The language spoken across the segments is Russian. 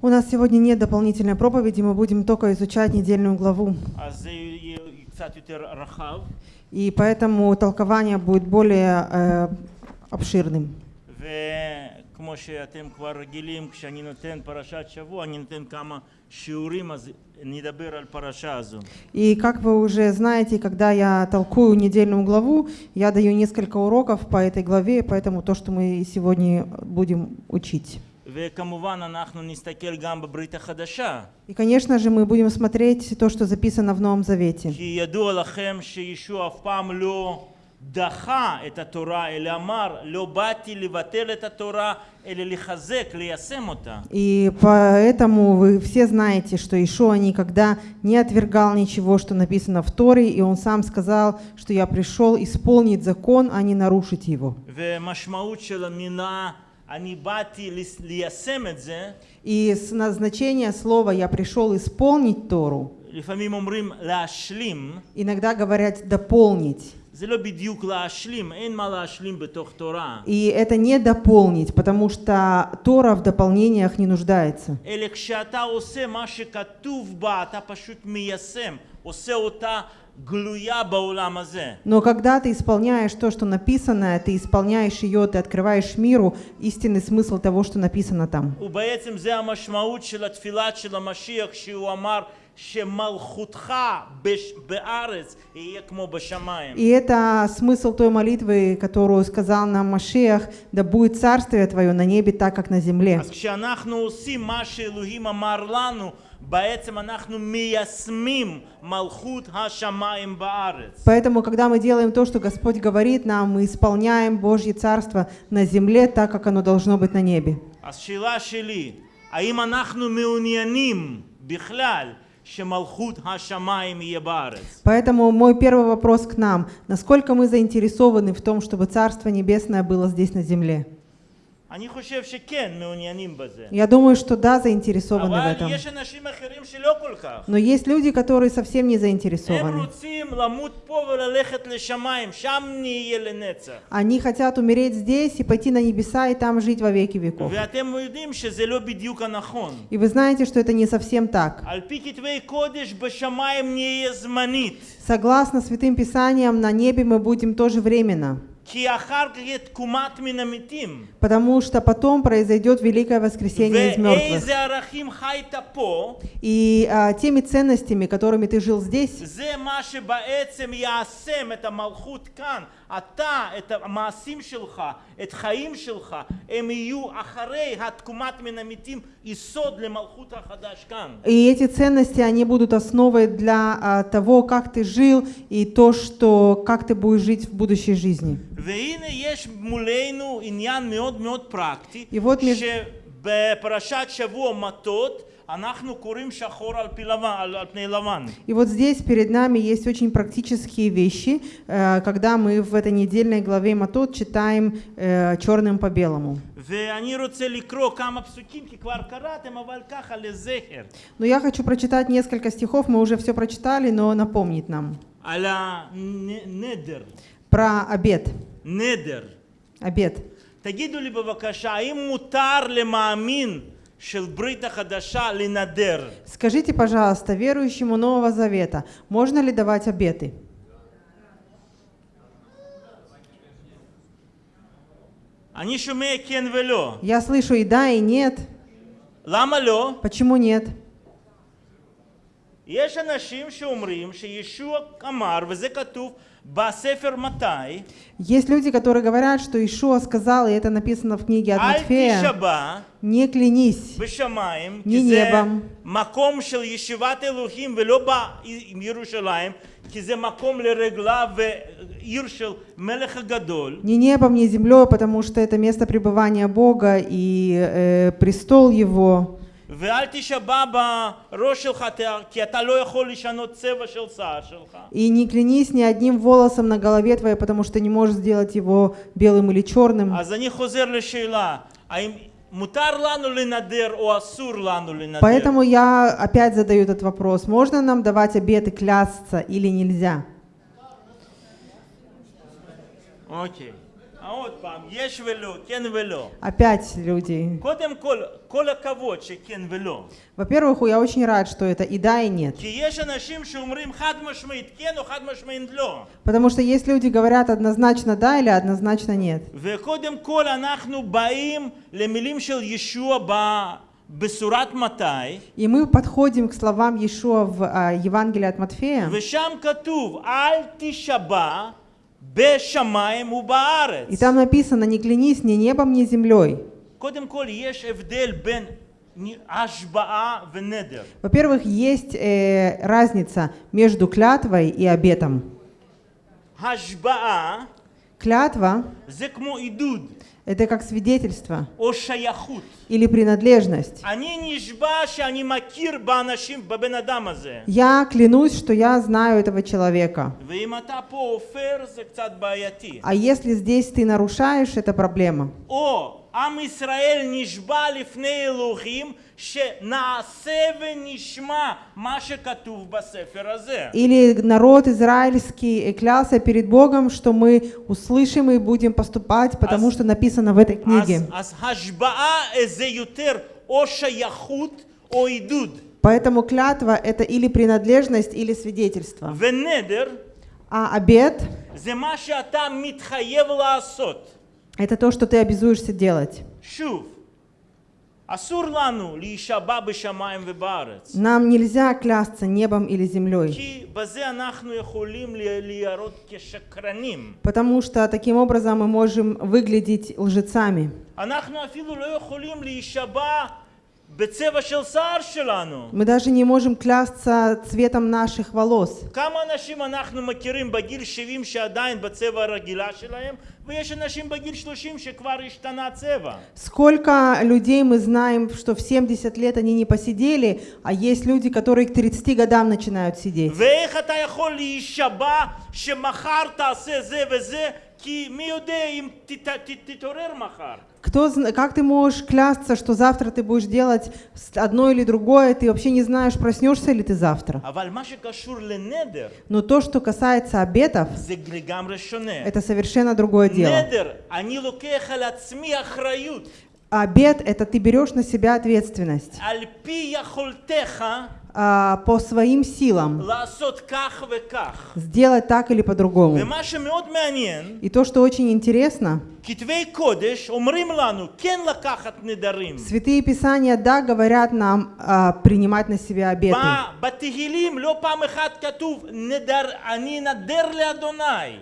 У нас сегодня нет дополнительной проповеди, мы будем только изучать недельную главу. И поэтому толкование будет более э, обширным. וכמו שאתם כבר רגילים, כשאני נותן פרשת שבוע, אני נותן כמה שיעורים, אז נדבר על פרשה הזו. И как вы уже знаете, когда я толкую недельную главу, я даю несколько уроков по этой главе, поэтому то, что мы сегодня будем учить. וכמובן אנחנו נסתכל גם בברית החדשה, И, конечно же, мы будем смотреть то, что записано в Новом Завете. כי ידוע לכם שישוע אף פעם לא דחה את התורה, אלא אמר, לא באתי לבטל את התורה, אלא לחזק, ליישם אותה. И поэтому вы все знаете, что Ишуа никогда не отвергал ничего, что написано в Торе, и он сам сказал, что я пришел исполнить закон, а не нарушить его. ומשמעות של המילה, אני באתי לס- ליישם את זה, И с назначения слова «я пришел исполнить Тору» לפעמים אומרים להשלים, иногда говорят «дополнить». И это не дополнить, потому что Тора в дополнениях не нуждается. Но когда ты исполняешь то, что написано, ты исполняешь ее, ты открываешь миру истинный смысл того, что написано там. ובעצם זה המשמעות של התפילת של המשיח, שהוא אמר שמלכותך בש- בארץ יהיה כמו בשמיים. И это смысл той молитвы, которую сказал нам Машех, да будет царствие твое на небе так, как на земле. אז כשאנחנו עושים מה שאלוהים אמר לנו, בעצם אנחנו מיישמים מלכות השמיים בארץ. Поэтому, когда мы делаем то, что Господь говорит нам, мы исполняем Божье Царство на земле так, как оно должно быть на небе. אז שאלה שלי, האם אנחנו מעוניינים בכלל Поэтому мой первый вопрос к нам. Насколько мы заинтересованы в том, чтобы Царство Небесное было здесь на земле? Я думаю, что да, заинтересованы в этом. Но есть люди, которые совсем не заинтересованы. Они хотят умереть здесь и пойти на небеса и там жить во веки веков. И вы знаете, что это не совсем так. Согласно Святым Писаниям, на небе мы будем тоже временно. Потому что потом произойдет великое воскресение из мертвых. И а, теми ценностями, которыми ты жил здесь, זה מה שבעצם יעשם את המלכות כאן. אתה, את המעשים שלך, את חיים שלך, הם יהיו אחרי התקומת מן המתים יסוד למלכות החדש כאן. и эти ценности, они будут основой для а, того, как ты жил, и то, что, как ты будешь жить в будущей жизни. והנה יש מולנו עניין מאוד מאוד פרקטי, И вот меж- שבפרשת שבוע מטות אנחנו קוראים שחור על, פי לבן, על, על פני לבן. И вот здесь перед нами есть очень практические вещи, э, когда мы в этой недельной главе Матот читаем э, черным по белому. ואני רוצה לקרוא כמה פסוקים, כי כבר קראתם, אבל ככה לזכר. Но я хочу прочитать несколько стихов, мы уже все прочитали, но напомнить нам על הנדר, про обед. נדר. Обед. תגידו לי בבקשה, האם מותר למאמין Скажите, пожалуйста, верующему Нового Завета, можно ли давать обеты? Я слышу и да, и нет. Почему нет? יש אנשים שאומרים שישוע אמר, וזה כתוב בספר מתי, Есть люди, которые говорят, что Ишуа сказал, и это написано в книге от אל Матфея, תישבע не клянись בשמיים, Не כי זה небом. מקום של ישיבת אלוהים ולא בירושלים, כי זה מקום לרגליו ועיר של מלך הגדול. ни небом, ни землей, потому что это место пребывания Бога и э, престол Его. И не клянись ни одним волосом на голове твоей, потому что не можешь сделать его белым или черным. Поэтому я опять задаю этот вопрос. Можно нам давать обед и клясться или нельзя? Окей. Okay. Опять люди. Во-первых, я очень рад, что это и да, и нет. Потому что есть люди, говорят однозначно да или однозначно нет. И мы подходим к словам Иешуа в а, э, Евангелии от Матфея. И там написано, не клянись ни небом, ни землей. Во-первых, есть э, разница между клятвой и обетом. Клятва – это как свидетельство. Или принадлежность. Я клянусь, что я знаю этого человека. А если здесь ты нарушаешь, это проблема. Или народ израильский клялся перед Богом, что мы услышим и будем поступать, потому что написано в этой книге. Поэтому клятва — это или принадлежность, или свидетельство. А обед — это то, что ты обязуешься делать. Нам нельзя клясться небом или землей, потому что таким образом мы можем выглядеть лжецами. Мы даже не можем клясться цветом наших волос. Сколько людей мы знаем, что в 70 лет они не посидели, а есть люди, которые к 30 годам начинают сидеть. Кто, как ты можешь клясться, что завтра ты будешь делать одно или другое, ты вообще не знаешь, проснешься ли ты завтра. Но то, что касается обетов, это совершенно другое дело. Обет — это ты берешь на себя ответственность. А, по своим силам сделать так или по-другому. И то, что очень интересно, Святые Писания, да, говорят нам а, принимать на себя обеты.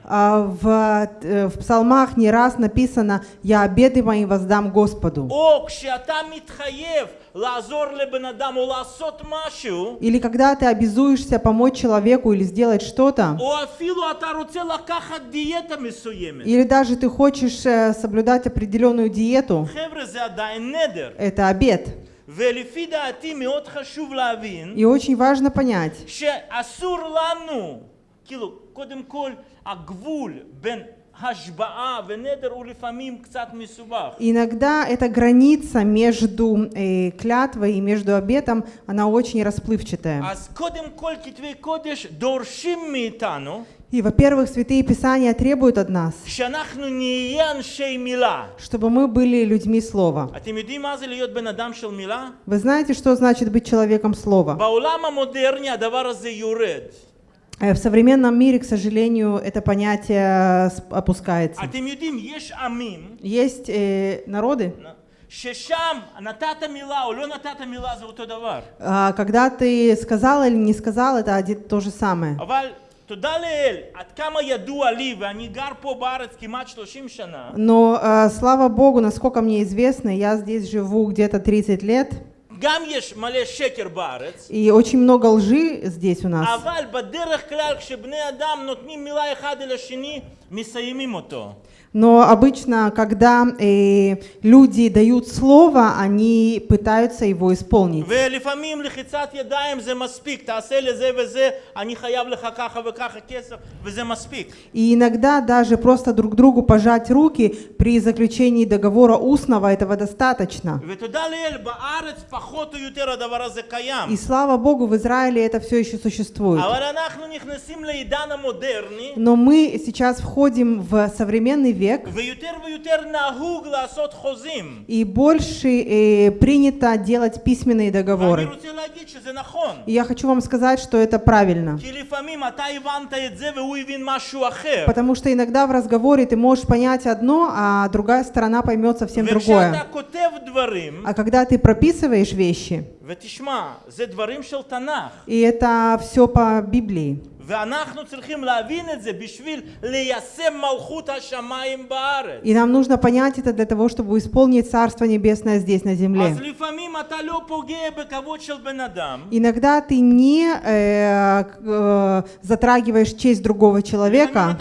А, в, э, в псалмах не раз написано «Я обеты мои воздам Господу». כשאתה מתחייב לעזור לבן אדם או לעשות משהו, Или когда ты обязуешься помочь человеку или сделать что-то, או אפילו אתה רוצה לקחת דיאטה מסוימת. или даже ты хочешь э, соблюдать определенную диету, חבר'ה, זה עדיין נדר. это обет. ולפי דעתי מאוד חשוב להבין И очень важно понять, שאסור לנו, כאילו, קודם כל, הגבול בין Иногда эта граница между э, клятвой и между обетом, она очень расплывчатая. И, во-первых, Святые Писания требуют от нас, чтобы мы были людьми Слова. Вы знаете, что значит быть человеком Слова? В современном мире, к сожалению, это понятие с- опускается. אתם יודעים, יש עמים Есть э, народы, ששם נתת מילה או לא נתת מילה זה אותו דבר. а, когда ты сказал или не сказал, это один- то же самое. אבל תודה לאל, עד כמה ידוע לי, ואני גר פה בארץ כמעט 30 שנה, Но э, слава Богу, насколько мне известно, я здесь живу где-то 30 лет, И очень много лжи здесь у нас. Но обычно, когда э, люди дают слово, они пытаются его исполнить. И иногда даже просто друг другу пожать руки при заключении договора устного, этого достаточно. И слава Богу, в Израиле это все еще существует. Но мы сейчас входим входим в современный век, и больше э, принято делать письменные договоры. И я хочу вам сказать, что это правильно. Потому что иногда в разговоре ты можешь понять одно, а другая сторона поймет совсем другое. А когда ты прописываешь вещи, и это все по Библии, и нам нужно понять это для того, чтобы исполнить Царство Небесное здесь, на земле. Иногда ты не э, э, затрагиваешь честь другого человека.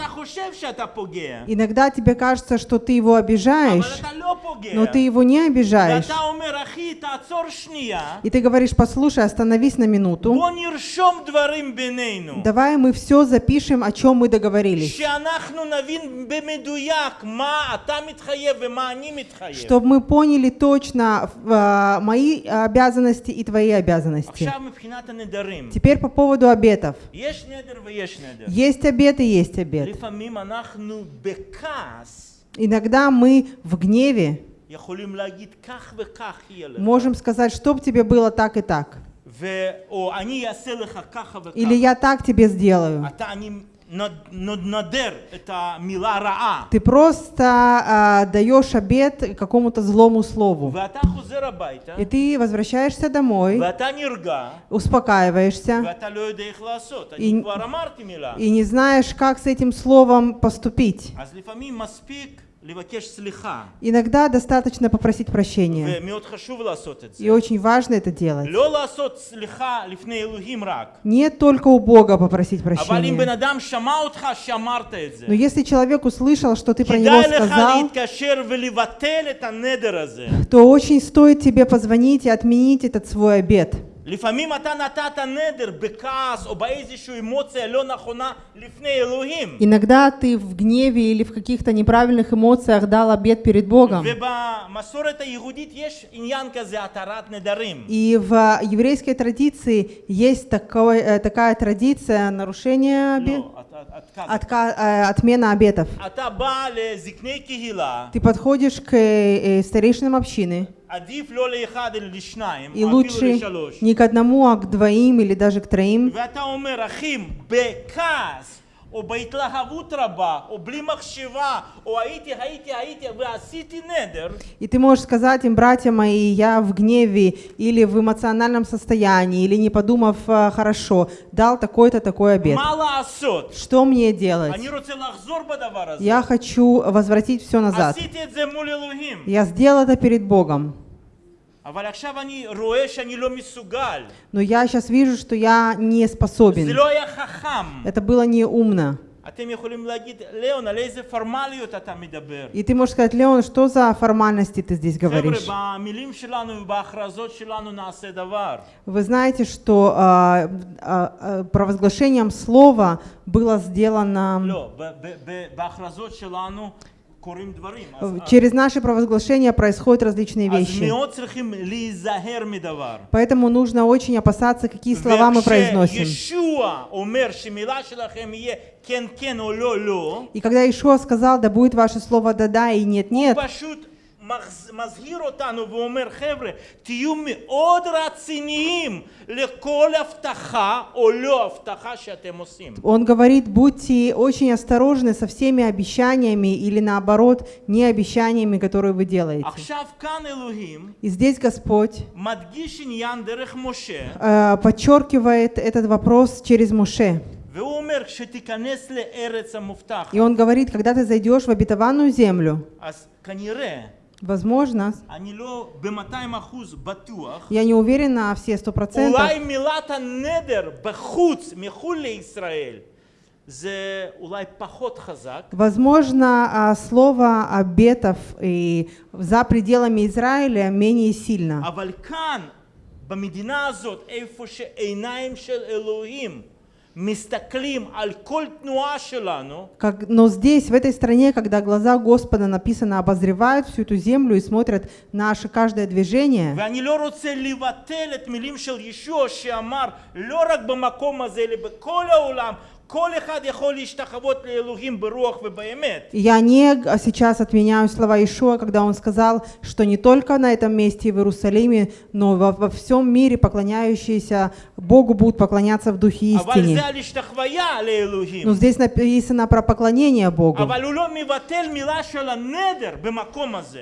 Иногда тебе кажется, что ты его обижаешь, но ты его не обижаешь. И ты говоришь, послушай, остановись на минуту. Давай Давай мы все запишем, о чем мы договорились. Чтобы мы поняли точно э, мои обязанности и твои обязанности. Теперь по поводу обетов. Есть обет и есть обет. Иногда мы в гневе можем сказать, чтобы тебе было так и так. Или я так тебе сделаю. Ты просто э, даешь обед какому-то злому слову. И ты возвращаешься домой, успокаиваешься, и, и не знаешь, как с этим словом поступить. Иногда достаточно попросить прощения. И очень важно это делать. Не только у Бога попросить прощения. Но если человек услышал, что ты про него сказал, то очень стоит тебе позвонить и отменить этот свой обед. לפעמים אתה נתת נדר בכעס או באיזושהי אמוציה לא נכונה לפני אלוהים. Иногда ты в гневе или в каких-то неправильных эмоциях дал обет перед Богом. ובמסורת היהודית יש עניין כזה, התרת נדרים. И в еврейской традиции есть такой, э, такая традиция нарушения обет, Отка, э, отмена обетов. Ты подходишь к э, э, старейшинам общины. И лучше не к одному, а к двоим или даже к троим. ואתה אומר, אחים, בכעס, או בהתלהבות רבה, או בלי מחשבה, או הייתי, הייתי, הייתי, ועשיתי נדר, И ты можешь сказать им, братья мои, я в гневе или в эмоциональном состоянии, или не подумав э, хорошо, дал такой-то такой обет. מה לעשות? Что мне делать? אני רוצה לחזור בדבר הזה. Я хочу возвратить все назад. עשיתי את זה מול אלוהים. Я сделал это перед Богом. Но я сейчас вижу, что я не זה способен. לא היה חכם. Это было неумно. אתם יכולים להגיד, ליאון, על איזה פורמליות אתה מדבר? И ты можешь сказать, Леон, что за формальности ты здесь חבר'ה, говоришь? במילים שלנו ובהכרזות שלנו נעשה דבר. Вы знаете, что а, а, а, провозглашением слова было сделано... לא, ב- ב- ב- בהכרזות שלנו Через наши провозглашения происходят различные вещи. Поэтому нужно очень опасаться, какие слова мы произносим. И когда Ишуа сказал, да будет ваше слово «да-да» и «нет-нет», מזהיר אותנו ואומר, חבר'ה, תהיו מאוד רציניים לכל הבטחה או לא הבטחה שאתם עושים. он говорит, будьте очень осторожны со всеми обещаниями или наоборот, не обещаниями, которые вы делаете. עכשיו כאן אלוהים И здесь Господь מדגיש עניין דרך משה, э, подчеркивает этот вопрос через Муше. והוא אומר, כשתיכנס לארץ המובטחת, И он говорит, когда ты зайдешь в обетованную землю, אז כנראה, возможно, אני לא ב-200 אחוז בטוח, я не уверена на все сто процентов, אולי מילת הנדר בחוץ, מחו"ל לישראל, זה אולי פחות חזק, возможно, а, слово обетов и за пределами Израиля менее сильно. אבל כאן, במדינה הזאת, איפה שעיניים של אלוהים Как, но здесь, в этой стране, когда глаза Господа написано обозревают всю эту землю и смотрят наше каждое движение, я не а сейчас отменяю слова Ишуа, когда он сказал, что не только на этом месте в Иерусалиме, но во, во всем мире поклоняющиеся Богу будут поклоняться в духе истине. Но здесь написано про поклонение Богу.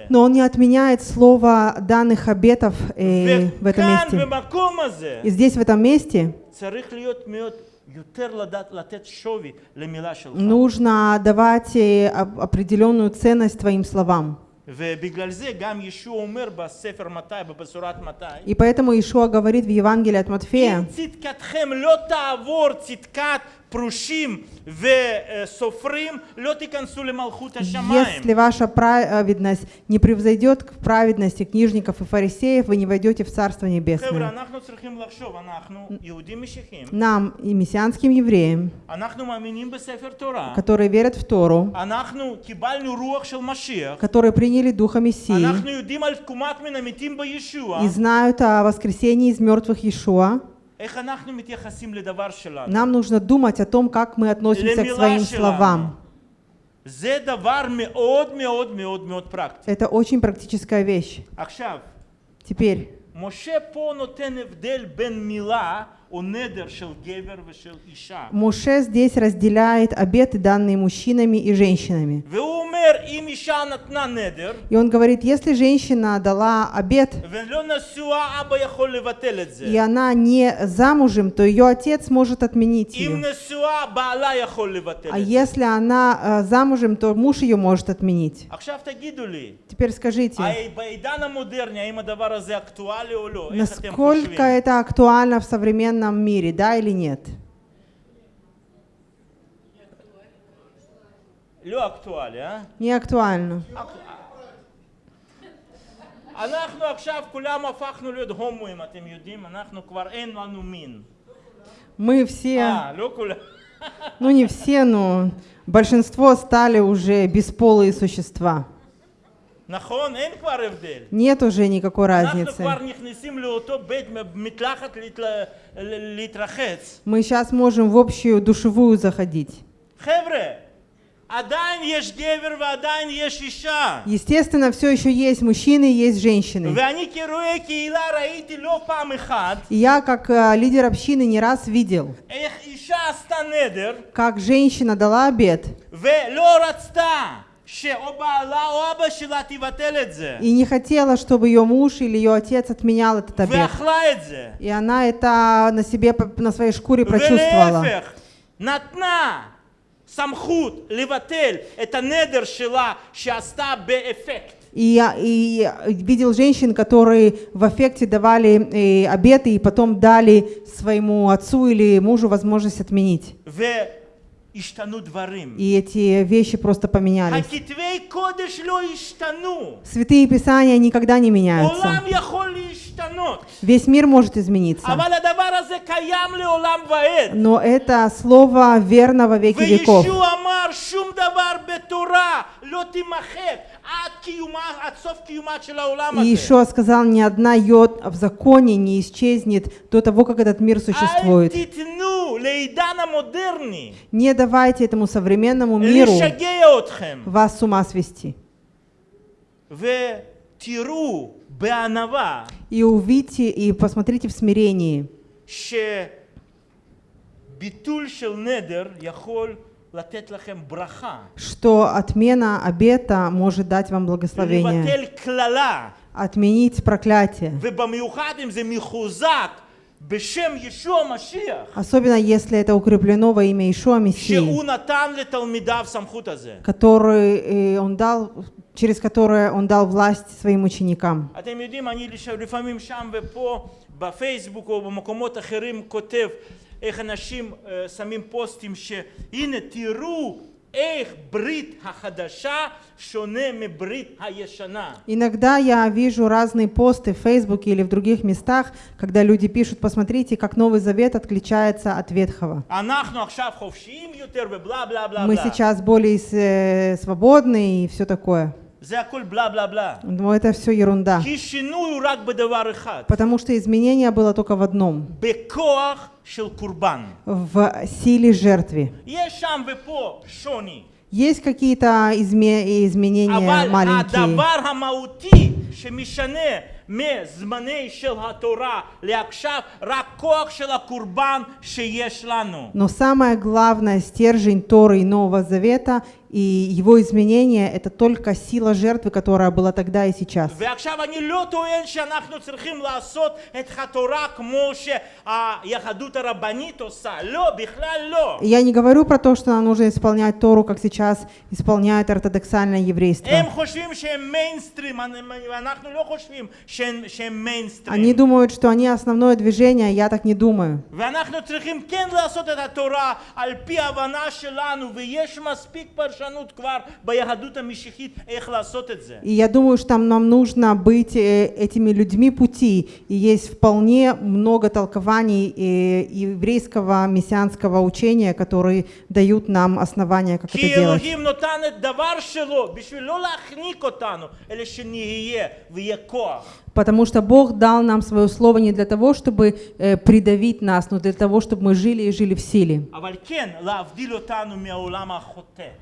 Но он не отменяет слово данных обетов э, в этом месте. И здесь, в этом месте, Нужно давать определенную ценность твоим словам. И поэтому Ишуа говорит в Евангелии от Матфея, צדקתכם לא תעבור צדקת פרושים וסופרים, לא תיכנסו למלכות השמיים. если ваша праведность не превзойдет к праведности книжников и фарисеев, вы не войдете в Царство חבר'ה, Небесное. אנחנו צריכים לחשוב, אנחנו יהודים משיחיים, Нам и мессианским евреям, אנחנו מאמינים בספר תורה, которые верят в Тору, אנחנו קיבלנו רוח של משיח, которые приняли Духа Мессии אנחנו יודעים על תקומת מן המתים בישוע, и знают о воскресении из мертвых Иешуа, нам нужно думать о том, как мы относимся к своим словам. Это очень практическая вещь. Теперь. Моше по нотен бен мила Муше здесь разделяет обеты, данные мужчинами и женщинами. И он говорит, если женщина дала обет, и она не замужем, то ее отец может отменить ее. А если она э, замужем, то муж ее может отменить. Теперь скажите, насколько это актуально в современном мире, да или нет? לא אקטואלי, אה? Не актуально. אנחנו עכשיו כולם הפכנו להיות הומואים, אתם יודעים? אנחנו כבר אין לנו מין. Мы все, אה, לא כולם. ну не все, но большинство стали уже бесполые существа. Нет уже никакой разницы. Мы сейчас можем в общую душевую заходить. Естественно, все еще есть мужчины и есть женщины. И я, как э, лидер общины, не раз видел, как женщина дала обед. И не хотела, чтобы ее муж или ее отец отменял этот обед. И она это на себе, на своей шкуре прочувствовала. И, я видел женщин, которые в эффекте давали и обеты и потом дали своему отцу или мужу возможность отменить. И эти вещи просто поменялись. Святые Писания никогда не меняются. Весь мир может измениться. Но это слово верно во веки веков. И Ишуа сказал, ни одна йод в законе не исчезнет до того, как этот мир существует. Не давайте этому современному миру вас с ума свести. И увидите, и посмотрите в смирении, что отмена обета может дать вам благословение, отменить проклятие, Особенно если это укреплено во имя Ишуа Мессии, который э, он дал, через которое он дал власть своим ученикам. Вы знаете, я иногда там и там, в Фейсбуке, в איך אנשים אה, שמים פוסטים שהנה תראו איך ברית החדשה שונה מברית הישנה. Иногда я вижу разные посты в Фейсбуке или в других местах, когда люди пишут, посмотрите, как Новый Завет отличается от Ветхого. אנחנו עכשיו חופשיים יותר ובלה בלה בלה Мы בלה. сейчас более э, свободны и все такое. Но это все ерунда. Потому что изменение было только в одном. В силе жертвы. Есть какие-то изме изменения маленькие. Но самое главное, стержень Торы и Нового Завета – и его изменение – это только сила жертвы, которая была тогда и сейчас. ועכשיו אני לא טוען שאנחנו צריכים לעשות את התורה כמו שהיהדות הרבנית עושה, לא, בכלל לא. Я не говорю про то, что нам нужно исполнять Тору, как сейчас исполняет ортодоксальное еврейство. הם חושבים שהם מיינסטרים, ואנחנו לא חושבים שהם, שהם מיינסטרים. Они думают, что они основное движение, я так не думаю. ואנחנו צריכים כן לעשות את התורה על פי ההבנה שלנו, ויש מספיק פרשנות и я думаю, что там нам нужно быть э, этими людьми пути. И есть вполне много толкований э, еврейского мессианского учения, которые дают нам основания, как это делать потому что Бог дал нам свое слово не для того, чтобы э, придавить нас, но для того, чтобы мы жили и жили в силе.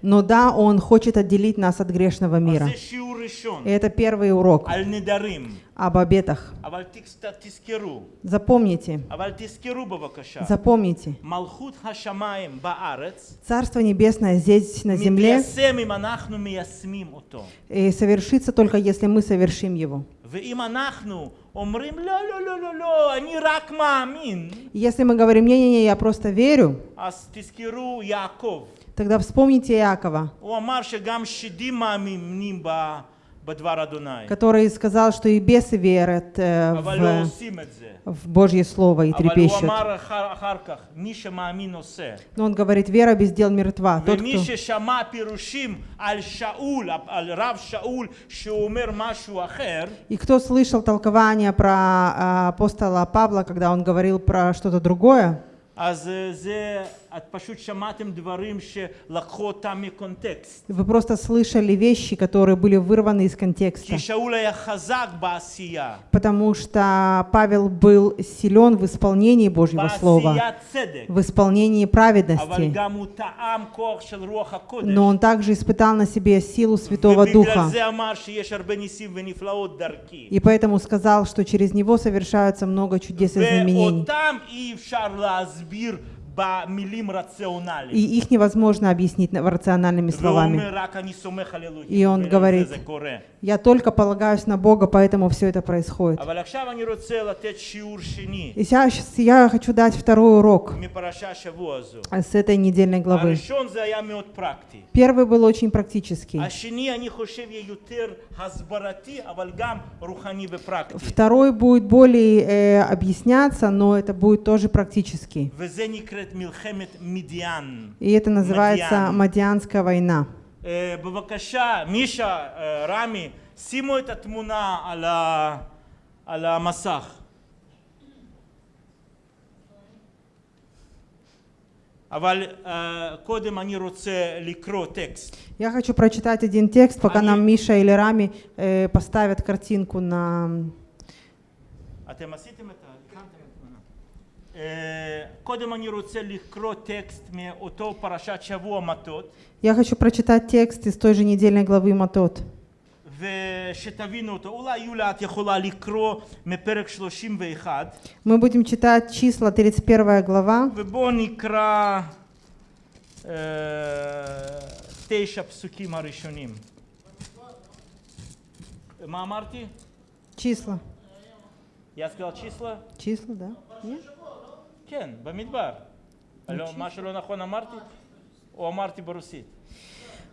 Но да, Он хочет отделить нас от грешного мира. И это первый урок об обетах. Запомните. Запомните. Царство Небесное здесь, на земле, и совершится только, если мы совершим его. Если мы говорим, не-не-не, я просто верю, тогда вспомните Иакова הוא אמר שגם שדים מאמינים ב- בדבר אדוני, который сказал, что и бесы верят э, אבל לא в, עושים את זה. в Божье Слово и אבל הוא трепещут. אמר אחר, אחר כך, מי שמאמין עושה. Но он говорит, вера без дел мертва. Тот, ומי кто... ששמע פירושים על שאול, על רב שאול, שהוא אומר משהו אחר, И кто слышал толкование про а, апостола Павла, когда он говорил про что-то другое, אז אה, זה, вы просто слышали вещи, которые были вырваны из контекста. Потому что Павел был силен в исполнении Божьего Слова, в исполнении праведности. Но он также испытал на себе силу Святого Духа. И поэтому сказал, что через него совершаются много чудес и знаменений. И их невозможно объяснить рациональными словами. И он говорит, я только полагаюсь на Бога, поэтому все это происходит. И сейчас я хочу дать второй урок с этой недельной главы. Первый был очень практический. Второй будет более э, объясняться, но это будет тоже практический. וזה נקראת מלחמת מדיין. И это называется Мадьян. Мадианская война. אה, בבקשה, מישה, אה, רמי, שימו את התמונה על, ה... על המסך. אבל אה, קודם אני רוצה לקרוא טקסט. Я хочу прочитать один текст, пока Они- нам Миша или Рами э, поставят картинку на... אתם עשיתם את ה... הכנתם את Я хочу прочитать текст из той же недельной главы Матот. Мы будем читать числа 31 глава. Числа. Я сказал числа? Числа, да. Нет? כן, במדבר. לא, מה שלא נכון אמרתי? או אמרתי ברוסית?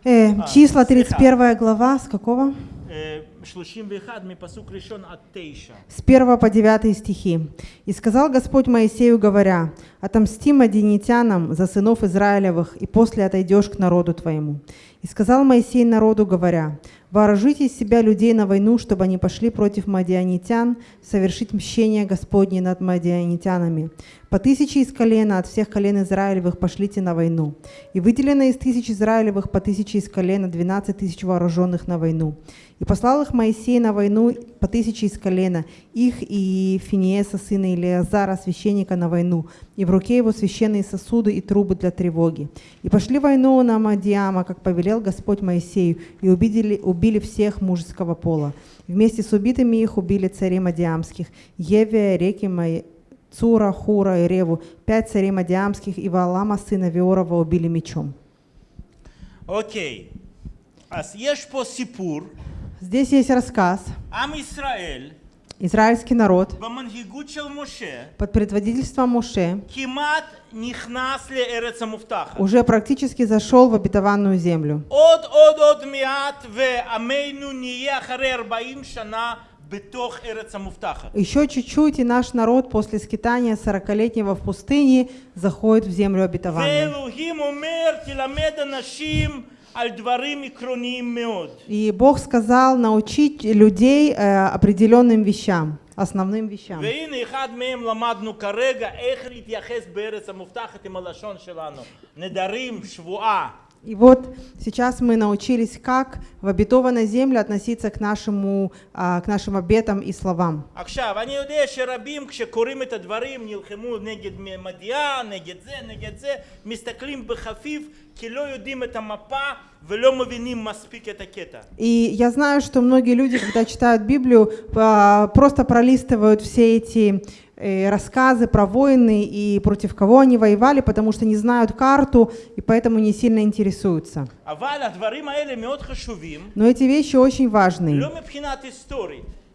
Э, А, числа слегка. 31 глава, с какого? אה, אה, 31 מפסוק ראשון עד 9. С 1 по 9 стихи. «И сказал Господь Моисею, говоря, «Отомсти мадинитянам за сынов Израилевых, и после отойдешь к народу твоему». И сказал Моисей народу, говоря, «Вооружите из себя людей на войну, чтобы они пошли против мадианитян, совершить мщение Господне над мадианитянами. По тысяче из колена от всех колен Израилевых пошлите на войну. И выделено из тысяч Израилевых по тысяче из колена двенадцать тысяч вооруженных на войну. И послал их Моисей на войну по тысяче из колена, их и Финиеса, сына Илиазара, священника, на войну, и в руке его священные сосуды и трубы для тревоги. И пошли войну на Мадиама, как повелел Господь Моисею, и убили, убили всех мужеского пола. Вместе с убитыми их убили царей Мадиамских, Евия, реки Мои, Цура, Хура и Реву, пять царей Мадиамских и Валама, сына Виорова, убили мечом. Окей. Аз еш по сипур. Здесь есть рассказ. Ам Исраэль. Израильский народ под предводительством Моше уже практически зашел в обетованную землю. Еще чуть-чуть, и наш народ после скитания сорокалетнего в пустыне заходит в землю обетованную. И Бог сказал научить людей э, определенным вещам, основным вещам. И вот сейчас мы научились, как в обетованной земле относиться к, нашему, а, к нашим обетам и словам. И я знаю, что многие люди, когда читают Библию, а, просто пролистывают все эти Э, рассказы про войны и против кого они воевали, потому что не знают карту и поэтому не сильно интересуются. Но эти вещи очень важны.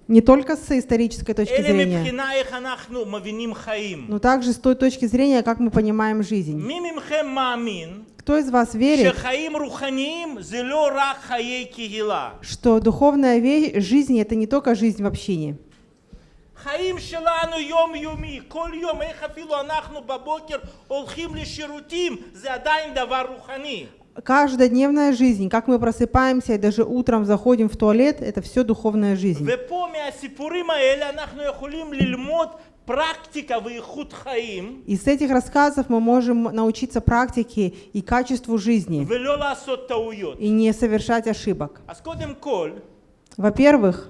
Не только с исторической точки зрения, но также с той точки зрения, как мы понимаем жизнь. Кто из вас верит, что духовная жизнь — это не только жизнь в общине? חיים שלנו יומיומי, כל יום, איך אפילו אנחנו בבוקר הולכים לשירותים, זה עדיין דבר רוחני. Каждодневная жизнь, как мы просыпаемся и даже утром заходим в туалет, это все духовная жизнь. ופה מהסיפורים האלה אנחנו יכולים ללמוד פרקטיקה ואיכות חיים, Из этих рассказов мы можем научиться практике и качеству жизни ולא לעשות טעויות. и не совершать ошибок. אז קודם כל, Во-первых,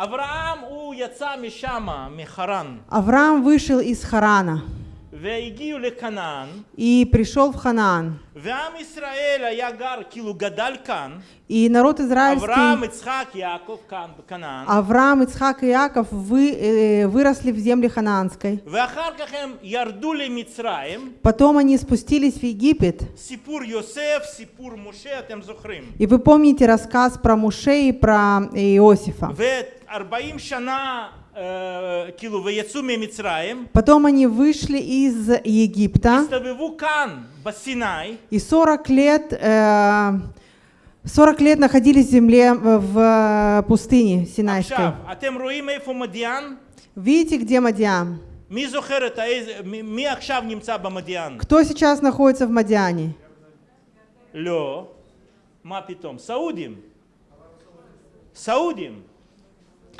Авраам у яца мишама, михаран. Авраам вышел из Харана. И пришел в Ханаан. И народ израильский, Авраам, Ицхак и Яков вы, э, выросли в земле ханаанской. Потом они спустились в Египет. И вы помните рассказ про Муше и про э, Иосифа. Потом они вышли из Египта. И 40 лет, э, 40 лет находились в земле в э, пустыне Синайской. Видите, где Мадиан? Кто сейчас находится в Мадиане? Лё. Мапитом. Саудим. Саудим.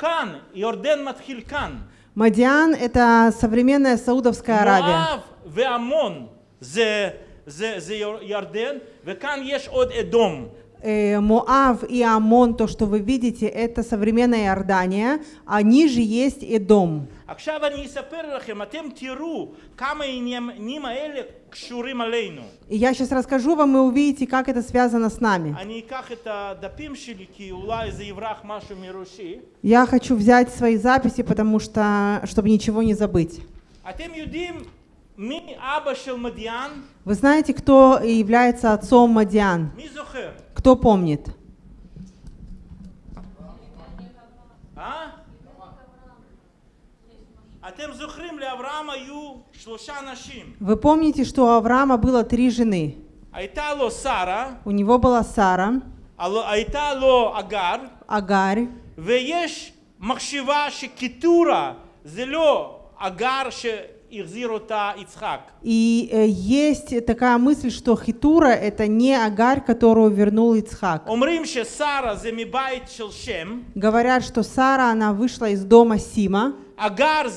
סעודים. כאן, ירדן מתחיל כאן. Мадиан – это современная Саудовская Аравия. מואב ועמון זה, זה, זה יר- ירדן, וכאן יש עוד אדום. Э, Моав и Амон, то, что вы видите, это современная Иордания, а ниже есть Эдом. עכשיו אני אספר לכם, אתם תראו כמה העניינים האלה קשורים עלינו. И я сейчас расскажу вам, и увидите, как это связано с нами. אני אקח את הדפים שלי, כי אולי זה יברח משהו מראשי. Я хочу взять свои записи, потому что, чтобы ничего не забыть. אתם יודעים מי אבא של מדיין? Вы знаете, кто является отцом Мадиан? מי זוכר? Кто помнит? Вы помните, что у Авраама было три жены. הייתה לו שרה, У него была Сара, הלא- הייתה לו אגר, Агарь. ויש מחשבה שקיטורה זה לא אגר שהחזיר אותה יצחק. И э, есть такая мысль, что Хитура — это не Агарь, которую вернул Ицхак. Говорят, что Сара, она вышла из дома Сима. Агар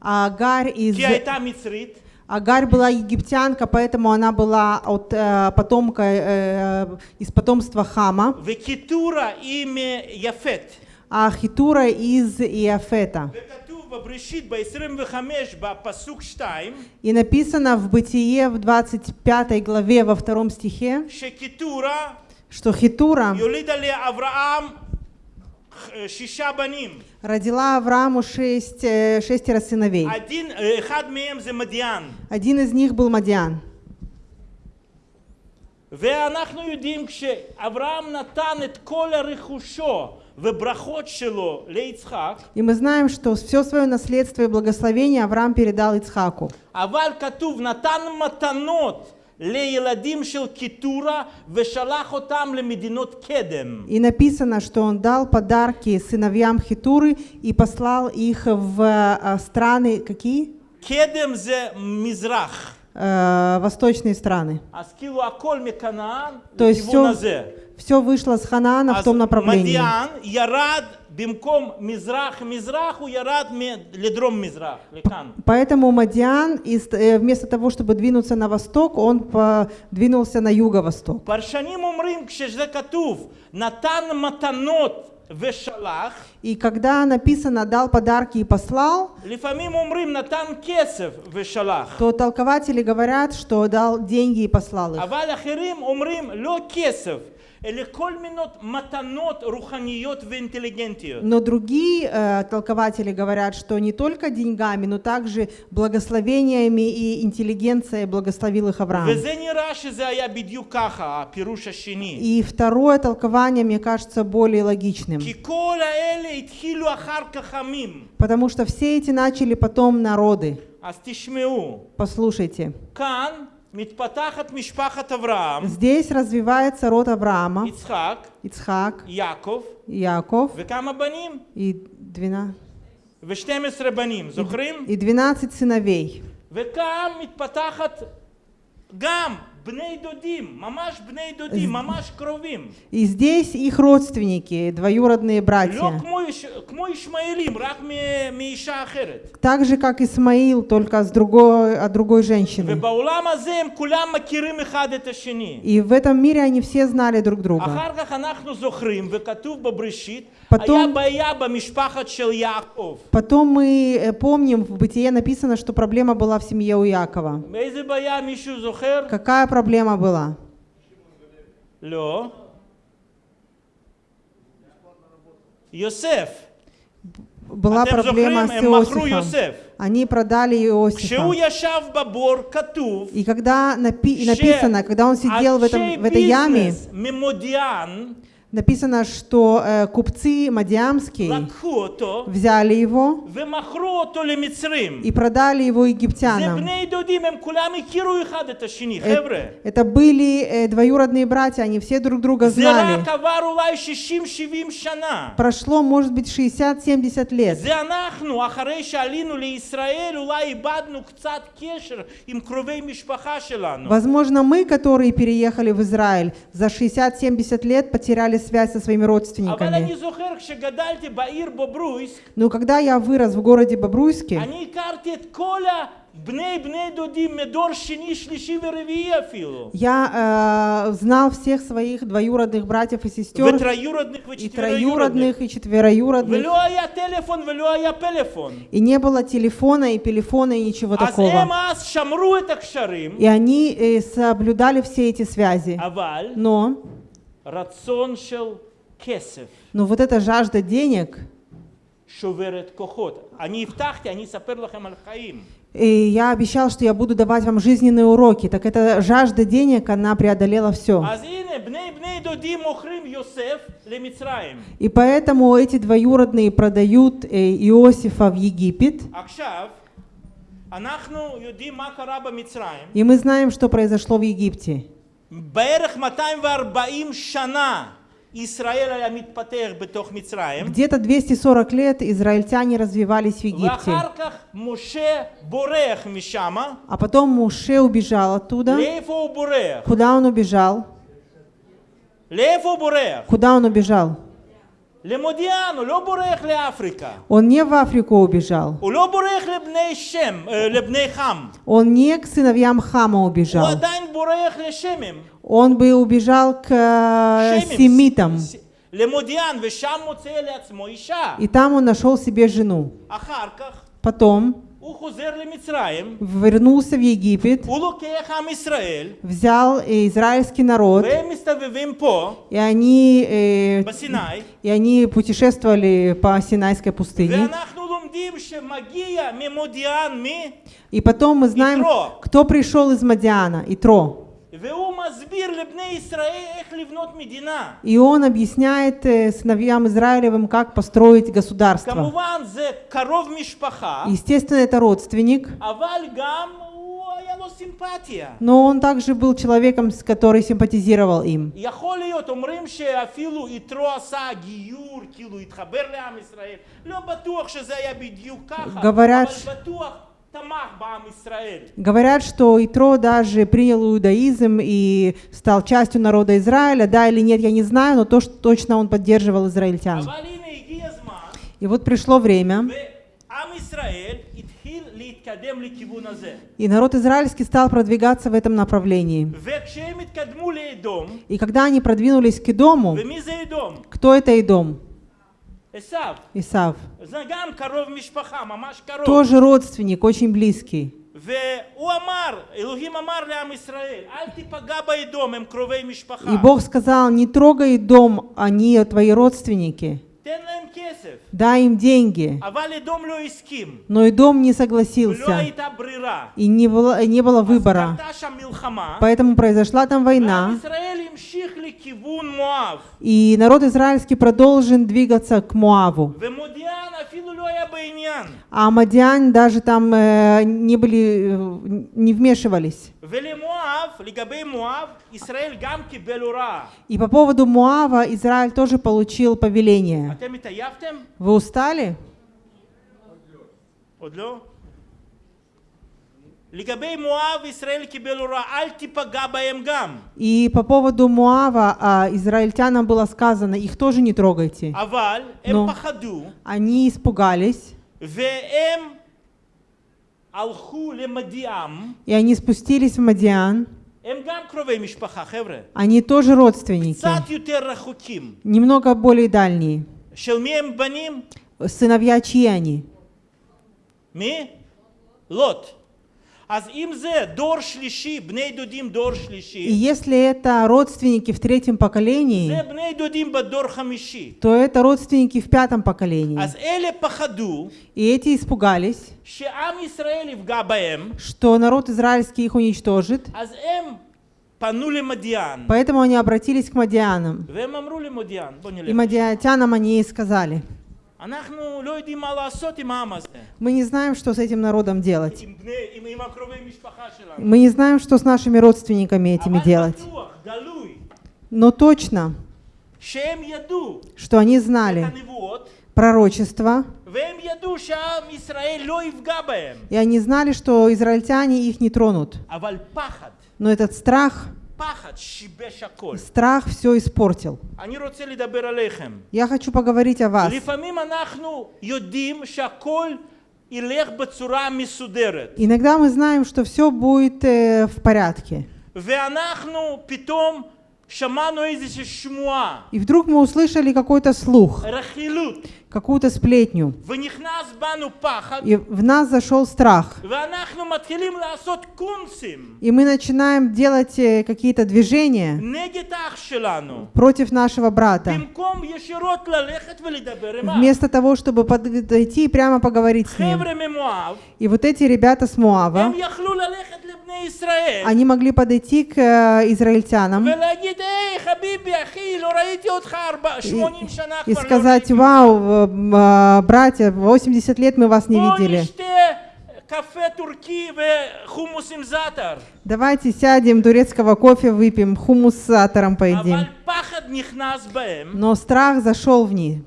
а Агарь из... Агарь была египтянка, поэтому она была от э, потомка э, э из потомства Хама. А Хитура из Иафета. וכתוב בבראשית ב-25 בפסוק 2 И написано в Бытие в 25 главе во втором стихе, שקיטורה что Хитура יולידה לאברהם אה, שישה בנים. родила Аврааму шесть, э, шестеро сыновей. הדין, אה, אחד מהם זה מדיין. Один из них был Мадиан. ואנחנו יודעים כשאברהם נתן את כל רכושו וברכות שלו ליצחק, и мы знаем, что все свое наследство и благословение Авраам передал Ицхаку. И написано, что он дал подарки сыновьям Хитуры и послал их в э, страны какие? Кедем зе Мизрах. Э, восточные страны. То есть все, все вышло с Ханаана в אז том направлении. מדיין ירד במקום מזרח-מזרח, הוא ירד מ- לדרום-מזרח, לכאן. Поэтому Мадиан, из- э, вместо того, чтобы двинуться на восток, он по- двинулся на юго-восток. פרשנים אומרים כשזה כתוב, נתן מתנות ושלח, И когда написано «дал подарки и послал», לפעמים אומרים נתן כסף ושלח. то толкователи говорят, что дал деньги и послал их. Но другие э, толкователи говорят, что не только деньгами, но также благословениями и интеллигенцией благословил их Авраам. И второе толкование, мне кажется, более логичным. Потому что все эти начали потом народы. Послушайте. Кан Здесь развивается род Авраама, יצחק, Ицхак, יעקב, Яков וכמה בנים? и 12, ו-12 בנים, זוכרים? и 12 сыновей. וכאן מתפתחת גם и здесь их родственники, двоюродные братья. Так же, как Исмаил, только с другой, от другой женщины. И в этом мире они все знали друг друга. Потом, потом мы э, помним, в Бытие написано, что проблема была в семье у Якова. Какая проблема была? Йосеф. Была проблема с Иосифом. Они продали Иосифа. И когда напи написано, когда он сидел в, этом, в этой яме, Написано, что э, купцы Мадиамские взяли его и продали его египтянам. Это, это были э, двоюродные братья, они все друг друга знали. Прошло, может быть, 60-70 лет. Возможно, мы, которые переехали в Израиль, за 60-70 лет потеряли устанавливали связь со своими родственниками. Но когда я вырос в городе Бобруйске, я э, знал всех своих двоюродных братьев и сестер, и троюродных, и четвероюродных. И не было телефона, и телефона, и ничего такого. И они э, соблюдали все эти связи. Но... Рацион шел кесев. Но вот эта жажда денег, Шуверет кохот. Они в тахте, они саперлахем альхаим. и я обещал, что я буду давать вам жизненные уроки. Так эта жажда денег, она преодолела все. И поэтому эти двоюродные продают э, Иосифа в Египет. И мы знаем, что произошло в Египте. Где-то 240 лет израильтяне развивались в Египте. А потом Муше убежал оттуда. Куда он убежал? Куда он убежал? Он не в Африку убежал. Он не к сыновьям Хама убежал. Он бы убежал к э, семитам. И там он нашел себе жену. Потом вернулся в Египет, взял э, израильский народ, и они, э, и они путешествовали по Синайской пустыне. И потом мы знаем, кто пришел из Мадиана, Итро. И он объясняет э, сыновьям Израилевым, как построить государство. Естественно, это родственник. Но он также был человеком, который симпатизировал им. Говорят, Говорят, что Итро даже принял иудаизм и стал частью народа Израиля. Да или нет, я не знаю, но то, что точно он поддерживал израильтян. И вот пришло время, и народ израильский стал продвигаться в этом направлении. И когда они продвинулись к Идому, кто это Идом? Исав. Исав. Тоже родственник, очень близкий. И Бог сказал, не трогай дом, они твои родственники. Дай им деньги. Но и дом не согласился. И не было, не было выбора. Поэтому произошла там война. И народ израильский продолжен двигаться к Муаву. А, а Мадиан даже там э, не были, э, не вмешивались. И по поводу Муава Израиль тоже получил повеление. אתם התעייפתם? Вы устали? עוד לא? לגבי מואב, ישראל קיבל הוראה, אל תיפגע בהם גם. И по поводу Муава а, израильтянам было сказано, их тоже не трогайте. אבל הם נו. פחדו, Они испугались, והם הלכו למדיעם, и они спустились в Мадиан. הם גם קרובי משפחה, חבר'ה. Они тоже родственники, קצת יותר רחוקים. немного более дальние. Шелмеем баним. Сыновья чьи они? Ми? Лот. Аз им зе дор шлиши. Бне идудим дор шлиши. И если это родственники в третьем поколении, то это родственники в пятом поколении. И эти испугались, что народ израильский их уничтожит. Эм Поэтому они обратились к Мадианам. И Мадиатянам они и сказали, мы не знаем, что с этим народом делать. Мы не знаем, что с нашими родственниками этими делать. Но точно, что они знали пророчество, и они знали, что израильтяне их не тронут. אבל פחד, Но этот страх, פחד שיבש הכל. страх все испортил. אני רוצה לדבר עליכם. Я хочу поговорить о вас. לפעמים אנחנו יודעים שהכל ילך בצורה מסודרת. Иногда мы знаем, что все будет э, в порядке. ואנחנו פתאום שמענו איזושהי שמועה, И вдруг мы услышали какой-то слух, какую-то сплетню. И в нас зашел страх. И мы начинаем делать э, какие-то движения против нашего брата. Вместо того, чтобы подойти и прямо поговорить с ним. И вот эти ребята с Муава, они могли подойти к э, израильтянам и, сказать, вау, э, э, братья, 80 лет мы вас не видели. Давайте сядем, турецкого кофе выпьем, хумус с сатором поедим. Но страх зашел в них.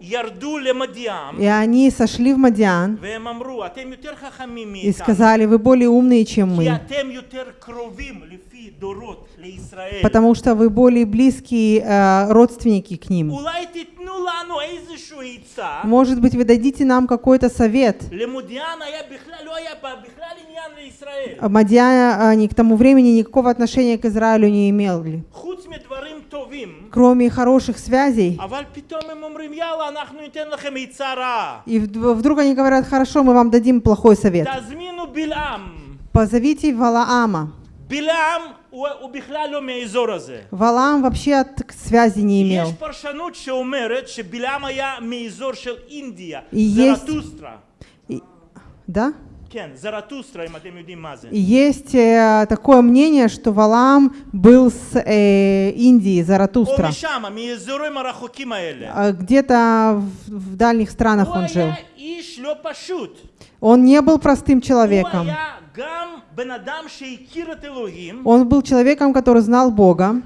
И они сошли в Мадиан и сказали, вы более умные, чем мы, потому что вы более близкие э, родственники к ним. Может быть, вы дадите нам какой-то совет. Мадьяне а а, к тому времени никакого отношения к Израилю не имели. Кроме хороших связей. И вдруг они говорят, хорошо, мы вам дадим плохой совет. Позовите Валаама. Валаам вообще от связи не имел. И есть... Да? Есть э, такое мнение, что Валам был с э, Индии, Заратустра. А, где-то в, в дальних странах он жил. Он не был простым человеком. Он был человеком, который знал Бога,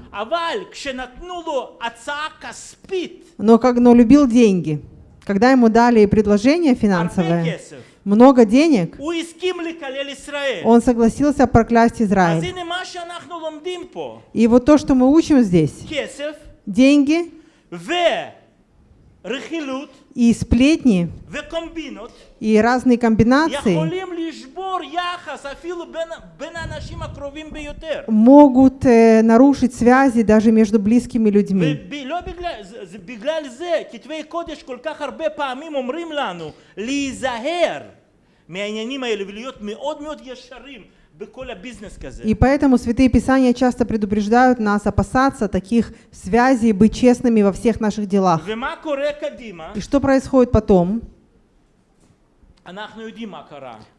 но, как, но любил деньги. Когда ему дали предложение финансовое, много денег, он согласился проклясть Израиль. И вот то, что мы учим здесь, деньги и сплетни и разные комбинации יכולים לשבור יחס אפילו בין, בין האנשים הקרובים ביותר. могут э, нарушить связи даже между близкими людьми. ולא בגלל, זה, זה, בגלל זה כתבי קודש כל כך הרבה פעמים אומרים לנו להיזהר מהעניינים האלה ולהיות מאוד מאוד ישרים בכל הביזנס כזה. И поэтому Святые Писания часто предупреждают нас опасаться таких связей, быть честными во всех наших делах. ומה קורה קדימה? И что происходит потом?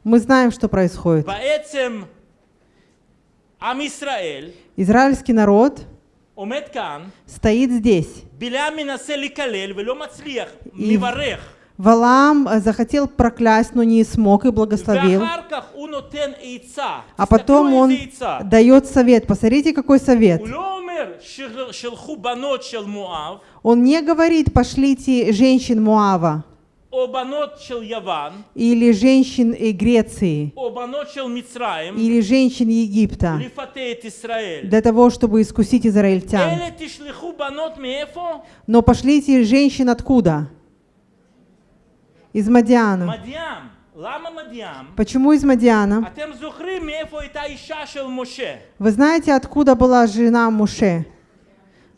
Мы знаем, что происходит. Израильский народ стоит здесь. Валам э, захотел проклясть, но не смог и благословил. А потом он дает совет. Посмотрите, какой совет. Он не говорит, пошлите женщин Муава или женщин и Греции, или женщин Египта, для того, чтобы искусить израильтян. Но пошли эти женщины откуда? Из Мадиана. Почему из Мадиана? Вы знаете, откуда была жена Муше?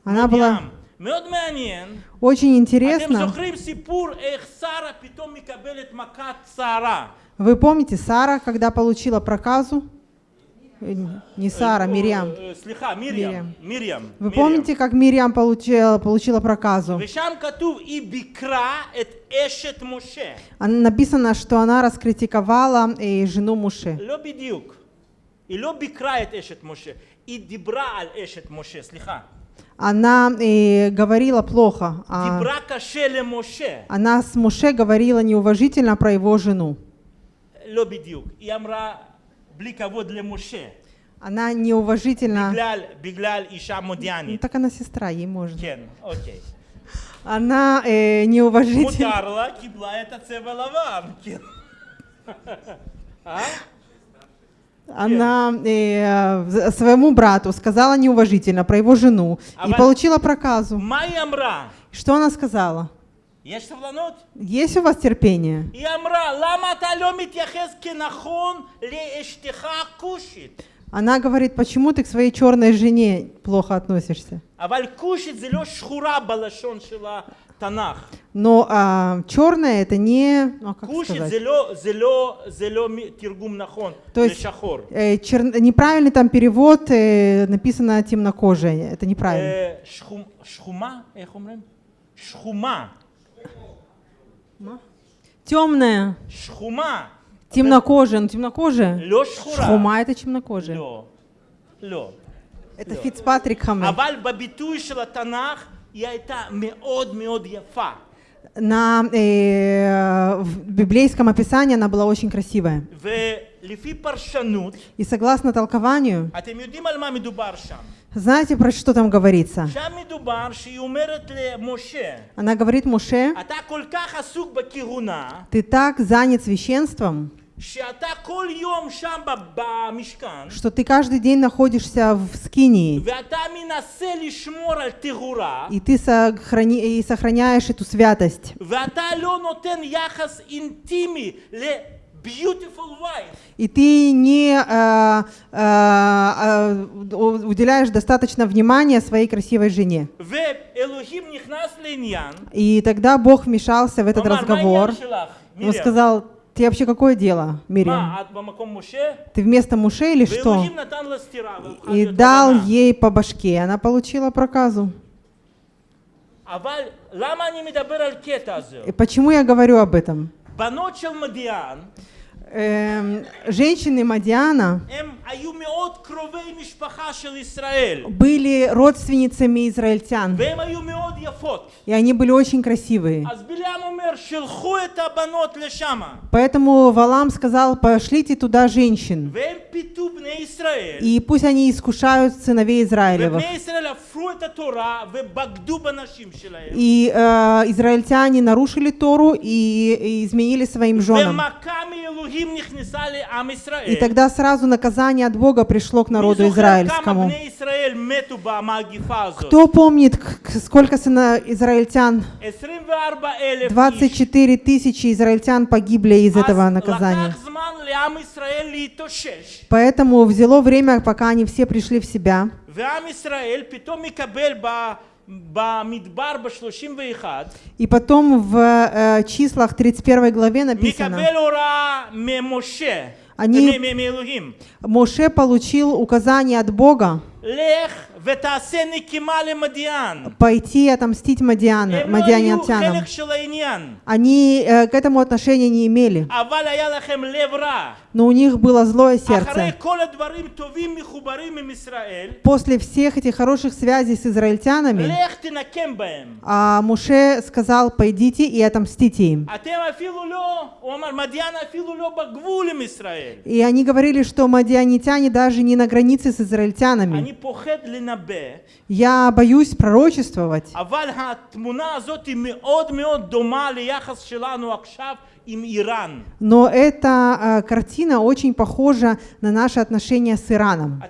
Она была... очень אתם интересна. זוכרים סיפור איך שרה פתאום מקבלת מכת סערה? Вы помните, Сара, когда получила проказу? Э, Не Сара, או, Мирьям. אה, סליחה, מרים. מרים. Вы מרים. помните, как Мирьям получила, получила проказу? ושם כתוב, היא ביקרה את אשת משה. Она- Написано, что она раскритиковала э, жену Муше. לא בדיוק. היא לא ביקרה את אשת משה, היא דיברה על אשת משה, סליחה. она и говорила плохо. А она с Моше говорила неуважительно про его жену. Она неуважительно... Ну, так она сестра, ей можно. Она э, неуважительно... Она э, своему брату сказала неуважительно про его жену и получила проказу. Что она сказала? Есть у вас терпение? Она говорит, почему ты к своей черной жене плохо относишься? Танах. Но а, черное это не... Ну, а как сказать? зелё, зелё, зелё тиргум нахон, То есть. Э, чер... неправильный там перевод, э, написано темнокожее, это неправильно. Э, шхум, шхума, шхума. Темная. Шхума. Темнокожая, ну темнокожая. Лё шхура. Шхума это темнокожая. Лё. Лё. Это Фицпатрик Хамель. Аваль бабитуй шелатанах היא הייתה מאוד מאוד יפה. На э, в библейском описании она была очень красивая. ו- לפי פרשנות, И согласно толкованию, אתם יודעים על מה מדובר שם. знаете, про что там говорится? שם מדובר שהיא אומרת למשה, Она говорит Муше, אתה כל כך עסוק בכהונה, ты так занят священством, что ты каждый день находишься в Скинии, и ты сохрани, и сохраняешь эту святость, и ты не э, э, э уделяешь достаточно внимания своей красивой жене. И тогда Бог вмешался в этот разговор. Он сказал, ты вообще какое дело, Мириам? Ты вместо Муше или что? И дал ей по башке, и она получила проказу. И Почему я говорю об этом? Эм, женщины Мадиана были родственницами израильтян. И они были очень красивые. Поэтому Валам сказал, пошлите туда женщин. И пусть они искушают сыновей Израилевых. И э, израильтяне нарушили Тору и, и изменили своим женам. И тогда сразу наказание от Бога пришло к народу израильскому. Кто помнит, сколько сына израильтян? 24 тысячи израильтян погибли из этого наказания. Поэтому взяло время, пока они все пришли в себя. И потом в э, числах 31 главе написано, они, Моше получил указание от Бога, пойти отомстить Мадиана, Мадианянтянам. Они э, к этому отношения не имели. Но у них было злое сердце. После всех этих хороших связей с израильтянами, а Муше сказал, пойдите и отомстите им. И они говорили, что мадианитяне даже не на границе с израильтянами. Я боюсь пророчествовать. Но эта а, картина очень похожа на наши отношения с Ираном.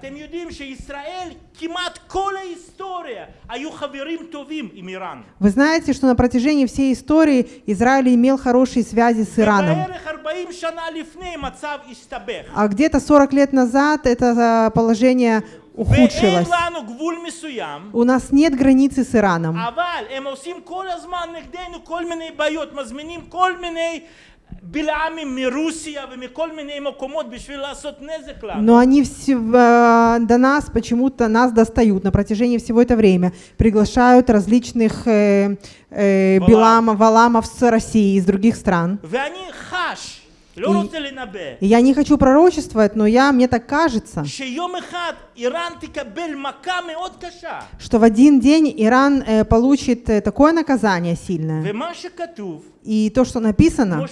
Вы знаете, что на протяжении всей истории Израиль имел хорошие связи с Ираном. А где-то 40 лет назад это а, положение ухудшилось. У нас нет границы с Ираном. Но они все, э, до нас почему-то нас достают на протяжении всего этого времени. Приглашают различных э, э, Балам. Валамов с России, из других стран. И я не хочу пророчествовать, но я, мне так кажется, что в один день Иран э, получит э, такое наказание сильное. И то, что написано,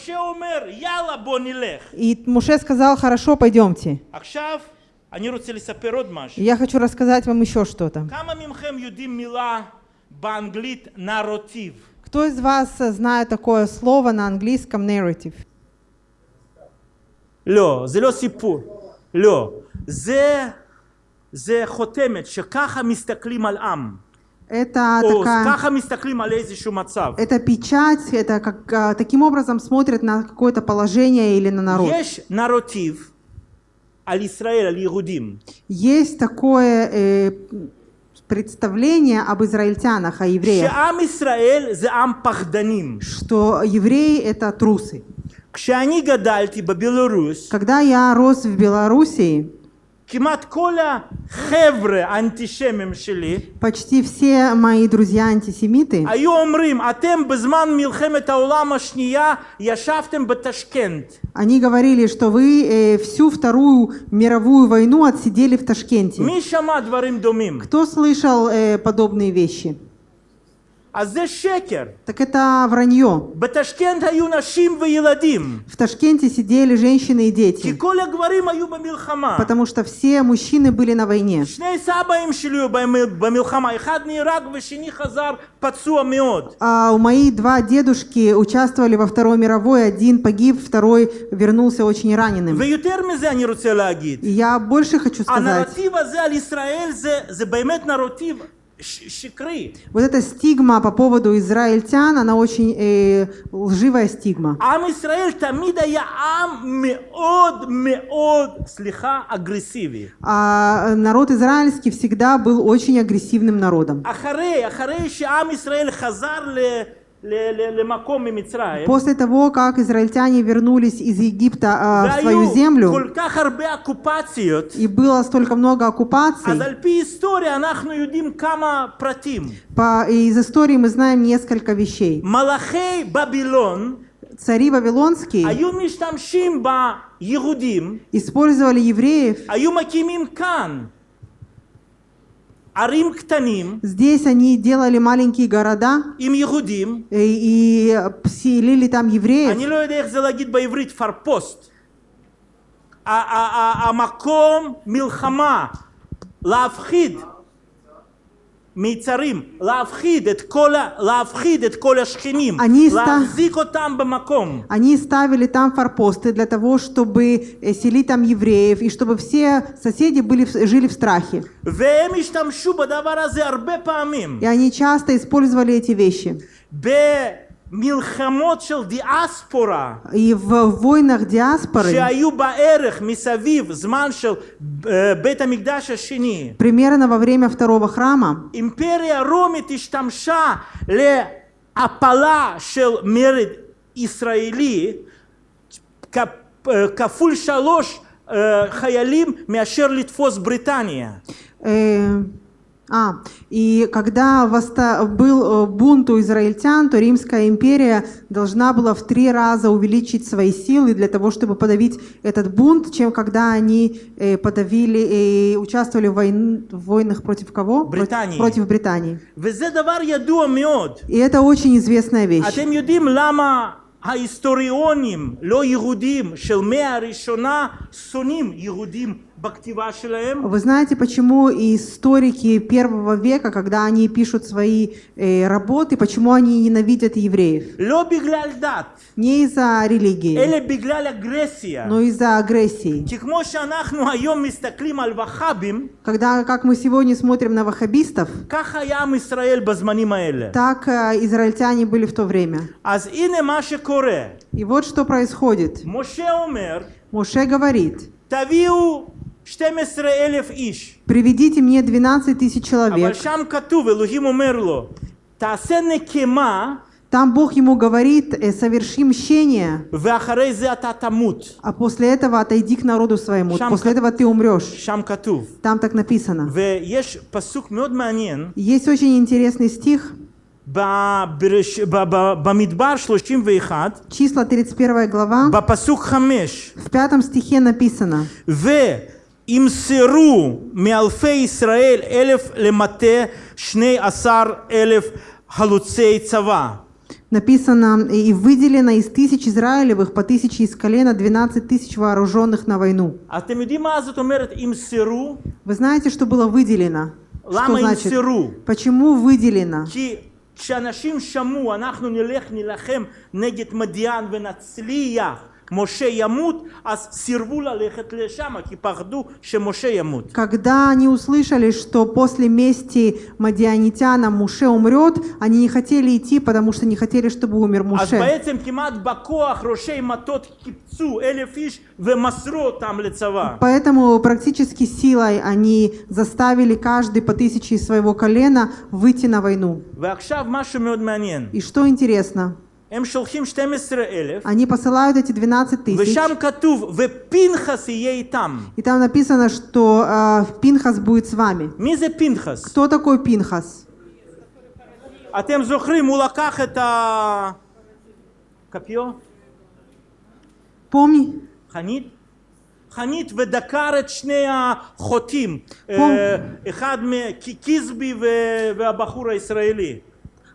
и Муше сказал, хорошо, пойдемте. Я хочу рассказать вам еще что-то. Кто из вас знает такое слово на английском narrative? לא, זה לא סיפור. לא. זה, זה חותמת שככה מסתכלים על עם. Это או такая... ככה מסתכלים על איזשהו מצב. Это печать, это как, а, таким образом смотрят на какое-то положение или на народ. יש נרוטיב על ישראל, על יהודים. Есть такое э, представление об израильтянах, о евреях, שעם ישראל זה עם פחדנים. что евреи это трусы. Когда я рос в Белоруссии, почти все мои друзья-антисемиты они говорили, что вы э, всю Вторую мировую войну отсидели в Ташкенте. Кто слышал э, подобные вещи? אז זה שקר. Так это вранье. בטשקנט היו נשים וילדים, В Ташкенте сидели женщины и כי дети, כל הגברים היו במלחמה. потому что все мужчины были на войне. שני סבאים שלי היו במ- במלחמה, אחד נהרג ושני חזר פצוע מאוד. А у мои два дедушки участвовали во Второй мировой, один погиб, второй вернулся очень раненым. ויותר מזה אני רוצה להגיד, И я больше хочу сказать, הנרטיב הזה על ישראל זה, זה באמת נרטיב ש- שקרי. вот эта стигма по поводу израильтян, она очень э, лживая стигма. Ам Израиль тамида я ам меод меод слиха агрессиви. А э, народ израильский всегда был очень агрессивным народом. Ахарей, ахарей, ам Израиль хазар ле После того, как израильтяне вернулись из Египта э, в свою землю, и было столько много оккупаций, по, из истории мы знаем несколько вещей. Цари Вавилонские использовали евреев Здесь они делали маленькие города עם יהודים, э, и селили там евреев. אני לא יודע איך זה להגיד בעברית, פרפוסט. ה- ה- ה- המקום מלחמה, להפחיד מיצרים, להפחיד את כל, ה- להפחיד את כל השכנים, אני סתם- להחזיק אותם במקום. Они ставили там форпосты для того, чтобы э, селить там евреев, и чтобы все соседи были, в- жили в страхе. והם השתמשו בדבר הזה הרבה פעמים. И они часто использовали эти вещи. במלחמות של דיאספורה, И в войнах диаспоры, שהיו בערך מסביב זמן של אה, בית המקדש השני, примерно во время второго храма, אימפריה רומית השתמשה להפלה של מרד ישראלי כ- אה, כפול שלוש אה, חיילים מאשר לתפוס בריטניה. э, а, и когда восста- был э, бунт у израильтян, то Римская империя должна была в три раза увеличить свои силы для того, чтобы подавить этот бунт, чем когда они э, подавили и участвовали в, войн- в войнах против кого? Против- Британии. Против Британии. וזה דבר ידוע מאוד. И это очень известная вещь. אתם יודעים למה ההיסטוריונים לא יהודים של מאה הראשונה שונאים יהודים בכתיבה שלהם? вы знаете, почему историки первого века, когда они пишут свои э, работы, почему они ненавидят евреев? Не из-за религии, но из-за агрессии. Когда, как мы сегодня смотрим на ваххабистов, так э, израильтяне были в то время. И вот что происходит. Моше говорит, תביאו 12 אלף איש. приведите мне 12 тысяч אבל человек. שם כתוב, אלוהים אומר לו, תעשה נקמה, Там Бог ему говорит, э, соверши мщение, ואחרי זה אתה תמות. а после этого отойди к народу своему. Шам- После этого ты умрешь. שם כתוב. Там так написано. ויש פסוק מאוד מעניין Есть очень интересный стих, בברש- ב- ב- במדבר 31, числа 31 глава, בפסוק 5, в пятом стихе написано, וימסרו מאלפי ישראל אלף למטה שני עשר אלף חלוצי צבא. написано, и выделено из тысяч Израилевых по тысяче из колена 12 тысяч вооруженных на войну. אתם יודעים מה זאת אומרת ימסרו? Вы знаете, что было выделено? Что למה значит? ימסרו? Почему выделено? כי כשאנשים שמעו אנחנו נלך נילחם נגד מדיין ונצליח когда они услышали, что после мести Мадианитяна Муше умрет, они не хотели идти, потому что не хотели, чтобы умер Муше. Поэтому практически силой они заставили каждый по тысяче из своего колена выйти на войну. И что интересно? הם שולחים 12 אלף они посылают эти 12 тысяч, ושם כתוב ופנחס יהיה איתם. и там написано, что э, Пинхас будет с вами. מי זה פנחס? Кто такой Пинхас? אתם זוכרים, הוא לקח את הכפיו? Помни, חנית? חנית ודקר את שני החוטים, פום. אה, אחד מקיזבי והבחור הישראלי.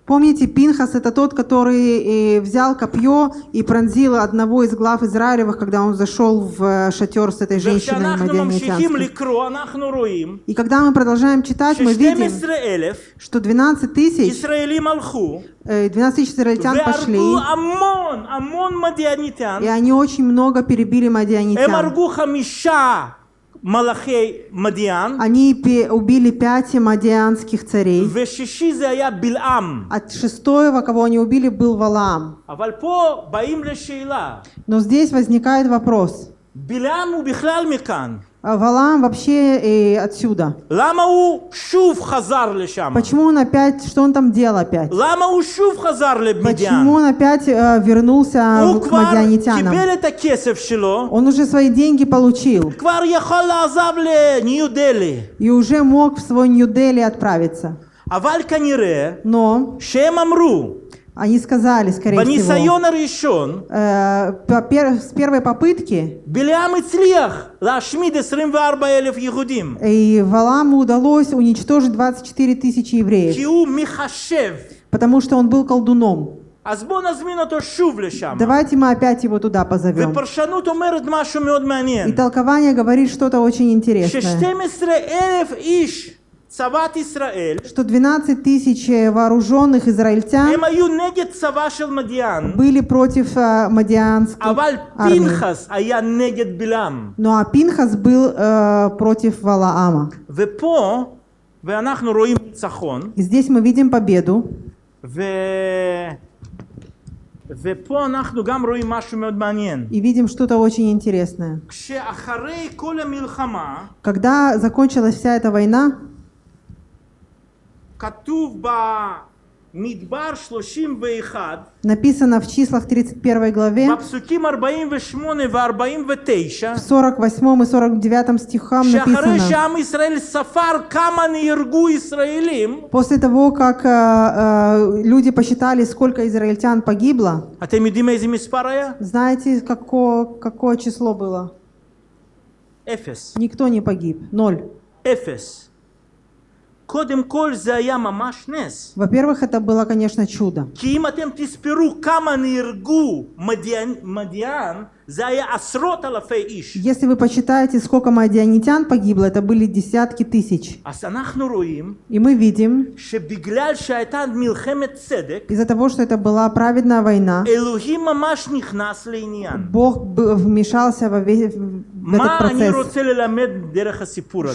Помните, Пинхас – это тот, который э, взял копье и пронзил одного из глав Израилевых, когда он зашел в э, шатер с этой женщиной Мадиамитянской. И когда мы продолжаем читать, мы видим, что 12 э, тысяч израильтян пошли, и они очень много перебили мадианитян. Малахей Мадиан. Они убили пять мадианских царей. От шестого, кого они убили, был Валам. А Но здесь возникает вопрос. Билам убихлал микан. מכאן. А Валаам вообще э, отсюда. למה הוא שוב חזר לשם? Почему он опять, что он там делал опять? למה הוא שוב חזר למדיין? Почему он опять э, вернулся הוא в- к כבר мадианитянам? קיבל את הכסף שלו, Он уже свои деньги получил כבר יכול לעזוב לניו דלי. и уже мог в свой Нью-Дели отправиться. אבל כנראה Но שהם אמרו, они сказали, скорее всего, בניסיון הראשון, э, по пер- с первой попытки בלעם הצליח להשמיד 24 אלף יהודים. и Валааму удалось уничтожить 24 тысячи евреев, כי הוא מחשב. потому что он был колдуном. אז בואו נזמין אותו שוב לשם. Давайте мы опять его туда позовем. ופרשנות אומרת משהו מאוד И מעניין. толкование говорит что-то очень интересное. ש-12 אלף איש, צבאת ישראל, Что 12 тысяч э, вооруженных израильтян הם היו נגד צבא של מדיין, были против э, мадианской אבל армии. פנחס היה נגד בלעם. Ну а Пинхас был э, против Валаама. ופה, ואנחנו רואים ניצחון, И здесь мы видим победу. ו... ופה אנחנו גם רואים משהו מאוד מעניין. И видим что-то очень интересное. כשאחרי כל המלחמה, Когда закончилась вся эта война, כתוב במדבר 31, Написано в числах 31 главе, в 48 и 49 стихам написано, после того, как э, э, люди посчитали, сколько израильтян погибло, знаете, какое, какое число было? Эфес. Никто не погиб. Ноль. Эфес. Во-первых, это было, конечно, чудо. כי אם אתם תספרו כמה נהרגו מדיין, מדיין если вы посчитаете, сколько мадианитян погибло, это были десятки тысяч. И мы видим, из-за того, что это была праведная война, Бог вмешался в этот процесс.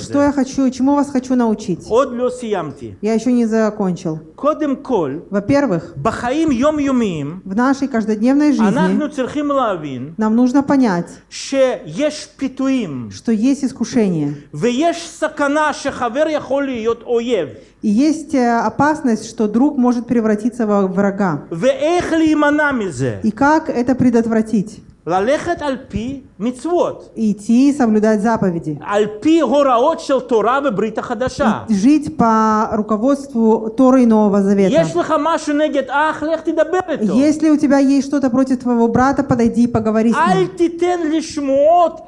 Что я хочу, чему вас хочу научить? Я еще не закончил. Во-первых, в нашей каждодневной жизни нам нужно нужно понять, что есть искушение. ויש סכנה שחבר יכול להיות אויב И есть э, опасность, что друг может превратиться во врага. ואיך להימנע מזה? И как это предотвратить? ללכת על פי מצוות, Идти и соблюдать заповеди. על פי הוראות של תורה וברית החדשה. Жить по руководству Торы и Нового Завета. יש לך משהו נגד אח, לך תדבר איתו. Если у тебя есть что-то против твоего брата, подойди и поговори с אל ним. תיתן לשמועות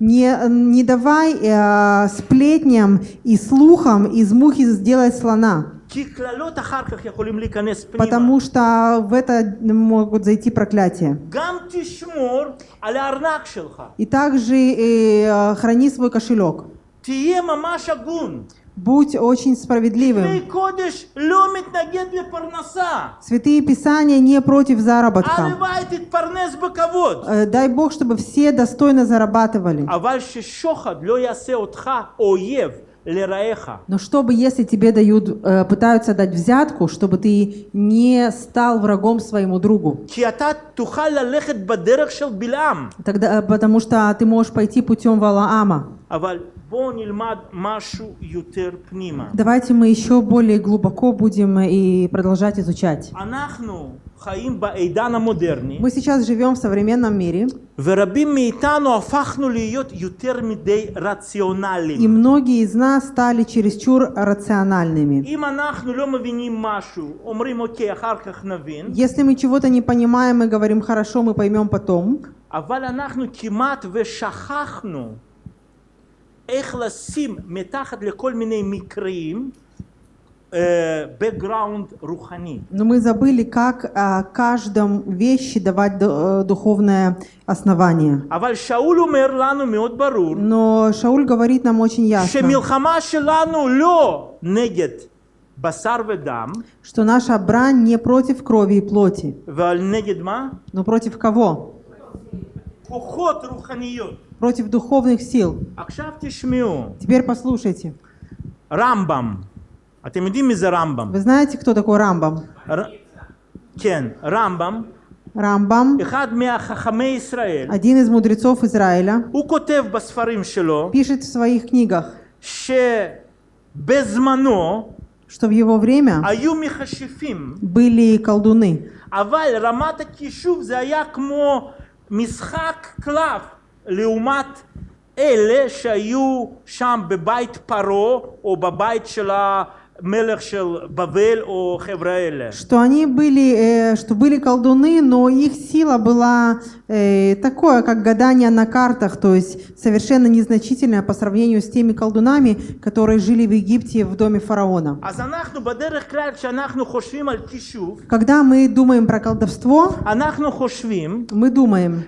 Не, не давай э, сплетням и слухам из мухи сделать слона. Потому что в это могут зайти проклятия. И также э, храни свой кошелек. Будь очень справедливым. Святые Писания не против заработка. Э, дай Бог, чтобы все достойно зарабатывали. Но чтобы, если тебе дают, э, пытаются дать взятку, чтобы ты не стал врагом своему другу. Тогда, э, потому что ты можешь пойти путем Валаама. Давайте мы еще более глубоко будем и продолжать изучать. Мы сейчас живем в современном мире. И многие из нас стали чересчур рациональными. Если мы чего-то не понимаем, мы говорим «хорошо, мы поймем потом». איך לשים מתחת לכל מיני מקרים אה, background רוחני. Но мы забыли, как а, каждом вещи давать ду- э, духовное основание. אבל שאול אומר לנו מאוד ברור Но Шауль говорит нам очень ясно, שמלחמה שלנו לא נגד בשר ודם, что наша брань не против крови и плоти, אבל נגד מה? но против кого? כוחות רוחניות. Против духовных сил. עכשיו תשמעו, Теперь послушайте. רמב"ם, אתם יודעים מי זה רמב"ם? Вы знаете, кто такой Рамбам? ר... כן, רמב"ם, Рамбам, אחד מהחכמי ישראל, один из мудрецов Израиля, הוא כותב בספרים שלו пишет в своих книгах, שבזמנו что в его время היו מכשפים, были колдуны, אבל רמת הכישוף זה היה כמו משחק קלף לעומת אלה שהיו שם בבית פרעה או בבית של המלך של בבל או חבר'ה אלה. что они были, э, что были колдуны, но их сила была э, Э, такое, как гадание на картах, то есть совершенно незначительное по сравнению с теми колдунами, которые жили в Египте в доме фараона. Когда мы думаем про колдовство, мы думаем,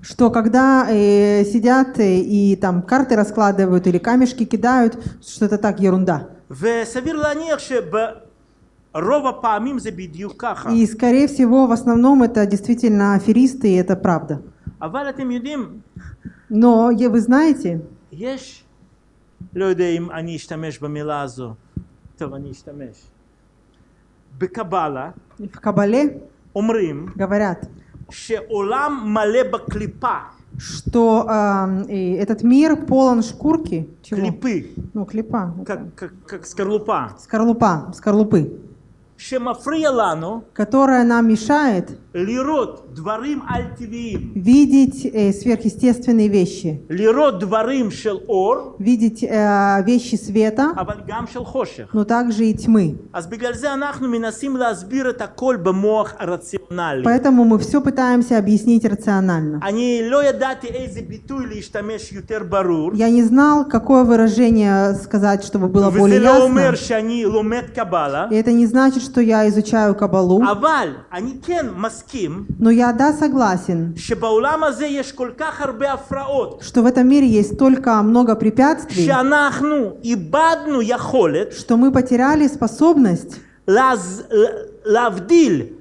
что когда э, сидят э, и там карты раскладывают или камешки кидают, что-то так ерунда. וסביר להניח שברוב הפעמים זה בדיוק ככה. И, скорее всего, в основном это действительно аферисты, и это правда. אבל אתם יודעים, Но е- вы знаете, יש, לא יודע אם אני אשתמש במילה הזו, טוב אני אשתמש. בקבלה в Кабале אומרים говорят, שעולם מלא בקליפה, что э, этот мир полон шкурки. Чего? Клипы. Ну, клипа. Как, как, как скорлупа. Скорлупа, скорлупы которая нам мешает видеть э, сверхъестественные вещи, видеть э, вещи света, но также и тьмы. Поэтому мы все пытаемся объяснить рационально. Я не знал, какое выражение сказать, чтобы было более ясно. И это не значит, что я изучаю кабалу, אבל אני כן מסכים но я, да, согласен, שבעולם הזה יש כל כך הרבה הפרעות, что в этом мире есть столько много препятствий, שאנחנו איבדנו יכולת что мы потеряли способность להז... להבדיל כוחות בעולם הזה.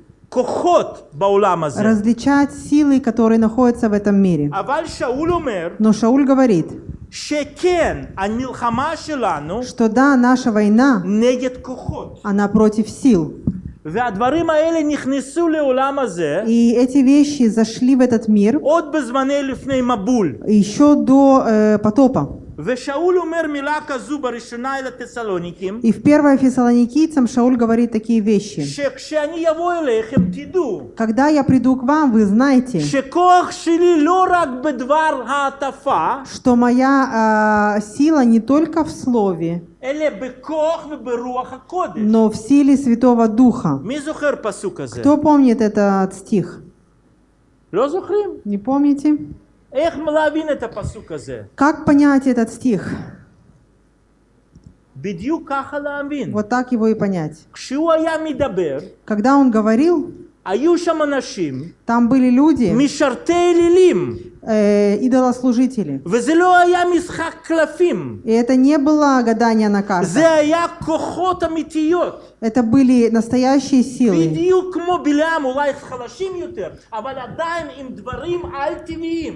различать силы, которые находятся в этом мире. Но Шауль говорит, что да, наша война, она против сил. И эти вещи зашли в этот мир еще до э, потопа. И в 1 Фессалоникийцам Шауль говорит такие вещи. Когда я приду к вам, вы знаете, что моя э, сила не только в слове, но в силе Святого Духа. Кто помнит этот стих? Не помните? Как понять этот стих? Вот так его и понять. Когда он говорил, там были люди, Э, идолослужители. И это не было гадание на карте. Это были настоящие силы.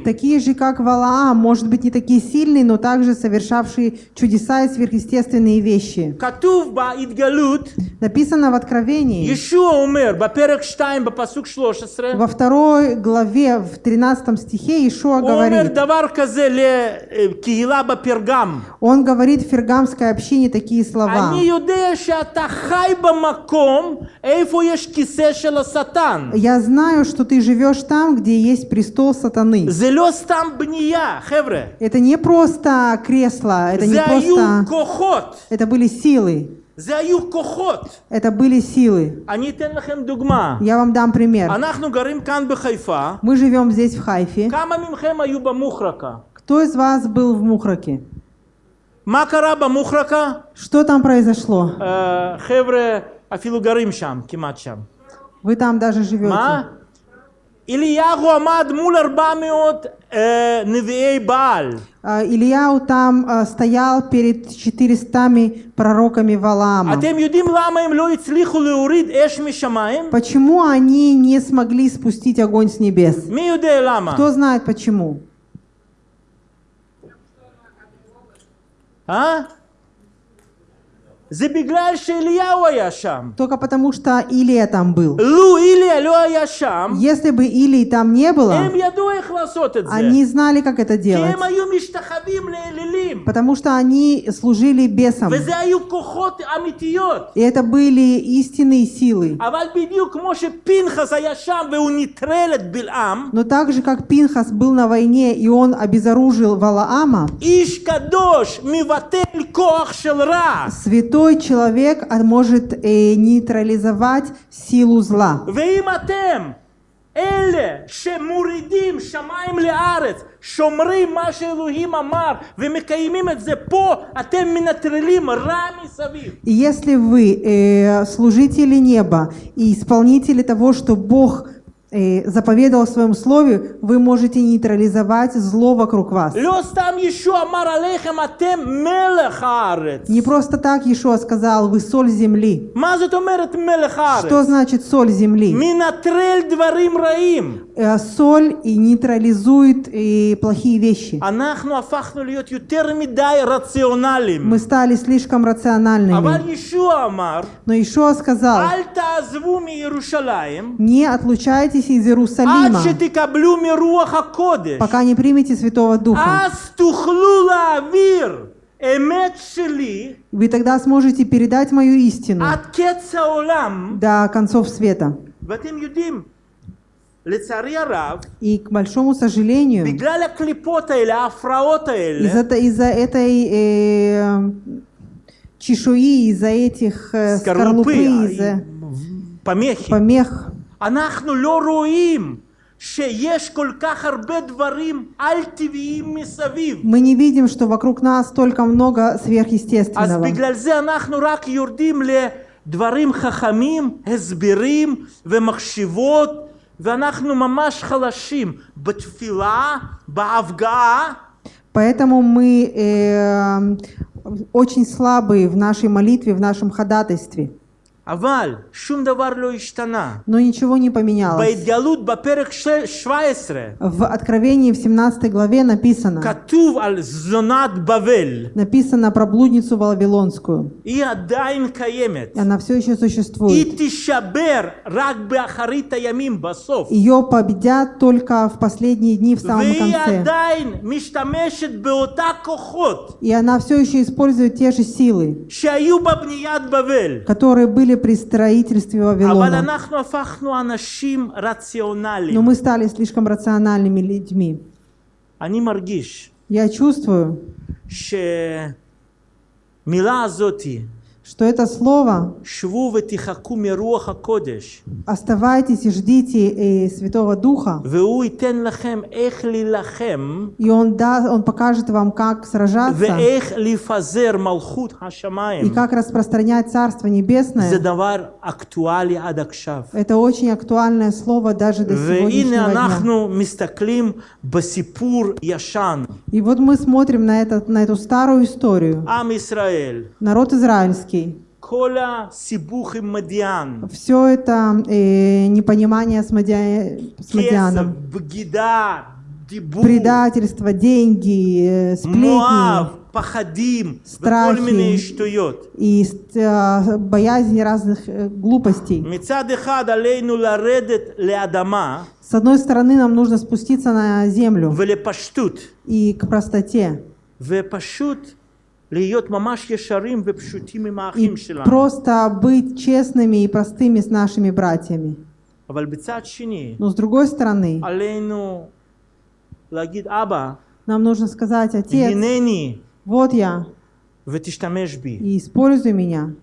Такие же, как Валаам, может быть, не такие сильные, но также совершавшие чудеса и сверхъестественные вещи. Написано в Откровении, во второй главе, в 13 стихе, Иешуа говорит, он говорит в Фергамской общине такие слова. Я знаю, что ты живешь там, где есть престол сатаны. Это не просто кресло, это не просто... Это были силы. Это были силы. Я вам дам пример. Мы живем здесь, в Хайфе. Кто из вас был в Мухраке? Что там произошло? Вы там даже живете. Ильягу Амад Мулар Невей Бааль. А, Илья там а, стоял перед 400 пророками Валаама. Почему они не смогли спустить огонь с небес? Кто знает почему? А? Только потому, что Илия там был. Если бы Илии там не было, они знали, как это делать. Потому что они служили бесам. И это были истинные силы. Но так же, как Пинхас был на войне, и он обезоружил Валаама, святой קדוש מבטל כוח של רע. святой человек а, может э, нейтрализовать силу зла. ואם אתם אלה שמורידים שמיים לארץ, שומרים מה שאלוהים אמר ומקיימים את זה פה, אתם מנטרלים רע מסביב. И если вы э, служители неба и исполнители того, что Бог Заповедал в своем слове, вы можете нейтрализовать зло вокруг вас. Не просто так Иешуа сказал, вы соль земли. Что значит соль земли? Э, соль и нейтрализует и плохие вещи. Мы стали слишком рациональными. Но Иешуа сказал, не отлучайтесь из עד Иерусалима, שתקבלו מרוח הקודש. пока не примете Святого Духа. אז תוכלו להעביר אמת שלי Вы тогда сможете передать мою истину עד קץ העולם. до концов света. ואתם יודעים, לצערי הרב, И, к большому сожалению, בגלל הקליפות האלה, ההפרעות האלה, из-за из-за этой э, чешуи, из-за этих э, скорлупы, скорлупы, из-за помехи, помех, אנחנו לא רואים שיש כל כך הרבה דברים על-טבעיים מסביב. мы не видим, что вокруг нас столько много אז сверхъестественного. בגלל זה אנחנו רק יורדים לדברים חכמים, הסברים ומחשבות, ואנחנו ממש חלשים בתפילה, בהפגעה, Поэтому мы э, очень слабые в нашей молитве, в нашем ходатайстве. Но ничего не поменялось. В Откровении в 17 главе написано, написано про блудницу Вавилонскую. И она все еще существует. Ее победят только в последние дни в самом конце. И она все еще использует те же силы, которые были при строительстве אבל Вавилона. אנחנו הפכנו אנשים Но רציונליים. мы стали слишком рациональными людьми. אני מרגיש Я чувствую, שהמילה הזאתי, что это слово «Оставайтесь и ждите э, Святого Духа», и он, да, он покажет вам, как сражаться, и как распространять Царство Небесное. Это очень актуальное слово даже до сегодняшнего дня. И вот мы смотрим на, этот, на эту старую историю. Народ израильский. כל הסיבוך עם מדיין, Все это э, непонимание с, Мадия- с כסף, Мадианом. בגידה, דיבור, Предательство, деньги, э, מואב, сплетни פחדים וכל страхи. מיני שטויות. и э, боязнь разных э, глупостей. מצד אחד עלינו לרדת לאדמה С одной стороны, нам нужно спуститься на землю ולפשטות, и к простоте. ופשוט Просто быть честными и простыми с нашими братьями. Но с другой стороны, нам нужно сказать, Отец, вот я, и используй меня.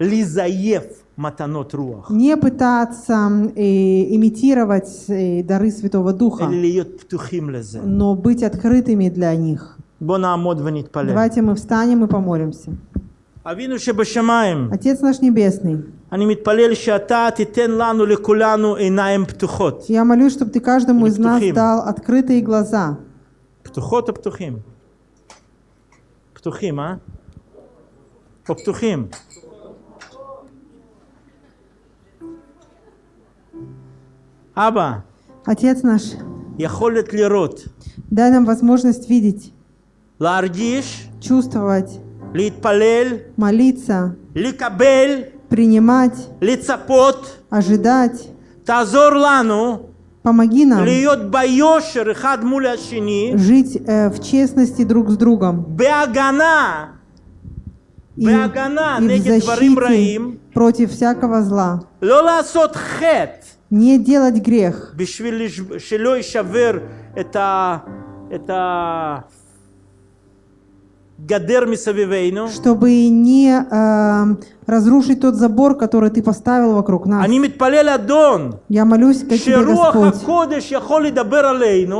лизаев לנסות לזייף מתנות רוח, Не пытаться э, имитировать э, дары Святого Духа, אלא להיות פתוחים לזה. но быть открытыми для них. בוא נעמוד ונתפלל. Давайте мы встанем и помолимся. אבינו שבשמיים, Отец наш Небесный, אני מתפלל שאתה תיתן לנו לכולנו עיניים פתוחות. я молюсь, чтобы Ты каждому из нас Петухим. дал открытые глаза. פתוחות או פתוחים? פתוחים, אה? או פתוחים? אבא, Отец наш, יכולת לראות, дай нам возможность видеть, להרגיש, чувствовать, להתפלל, молиться, לקבל, принимать, לצפות, ожидать. תעזור לנו Помоги нам להיות ביושר אחד מול השני, жить э, в честности друг с другом בהגנה, и, בהגנה и в נגד דברים רעים, защите против всякого зла. לא לעשות חטא Не делать грех, בשביל לש- שלא יישבר את ה... את ה... чтобы не э, разрушить тот забор, который ты поставил вокруг нас. Я молюсь к тебе, Господь,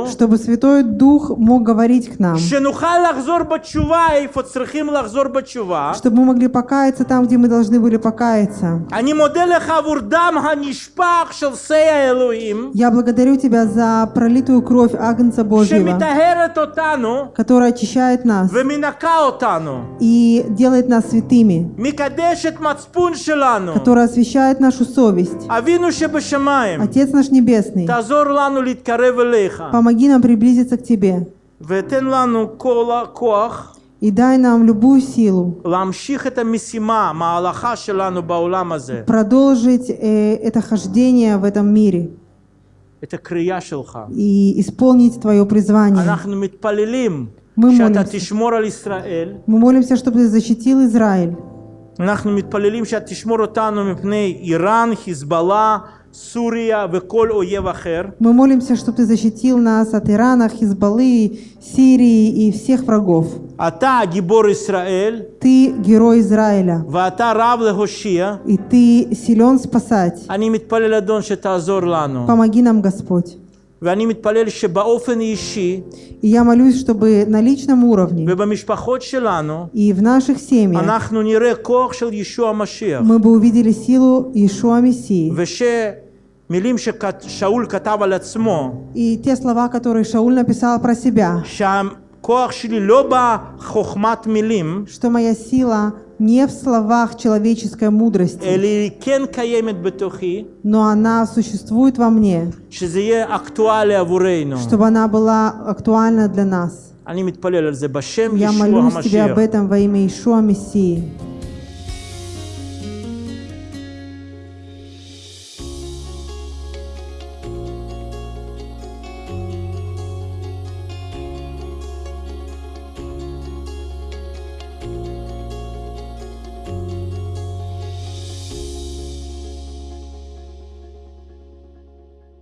чтобы Святой Дух мог говорить к нам, чтобы мы могли покаяться там, где мы должны были покаяться. Я благодарю Тебя за пролитую кровь Агнца Божьего, которая очищает нас и делает нас святыми, который освещает нашу совесть. Отец наш Небесный, помоги нам приблизиться к Тебе. И дай нам любую силу продолжить э, это хождение в этом мире. И исполнить Твое призвание. אנחנו מתפללים Мы שאתה молимся. תשמור על ישראל, Мы молимся, чтобы Ты защитил Израиль. אנחנו מתפללים שאתה תשמור אותנו מפני איראן, חיזבאללה, סוריה וכל אויב אחר. Мы молимся, чтобы Ты защитил нас от Ирана, Хизбаллы, Сирии и всех врагов. אתה גיבור ישראל, Ты герой Израиля, ואתה רב להושיע. и Ты силен спасать. אני מתפלל אדון שתעזור לנו, Помоги нам, Господь. ואני מתפלל שבאופן אישי И я молюсь, чтобы на личном уровне ובמשפחות שלנו и в наших семьях אנחנו נראה כוח של ישוע המשיח. мы бы увидели силу Иешуа Мессии. ושמילים ששאול כתב על עצמו, И те слова, которые Шауль написал про себя, שהכוח שלי לא בחוכמת מילים, что моя сила не в словах человеческой мудрости, но она существует во мне, чтобы она была актуальна для нас. Я молюсь Тебе об этом во имя Ишуа Мессии.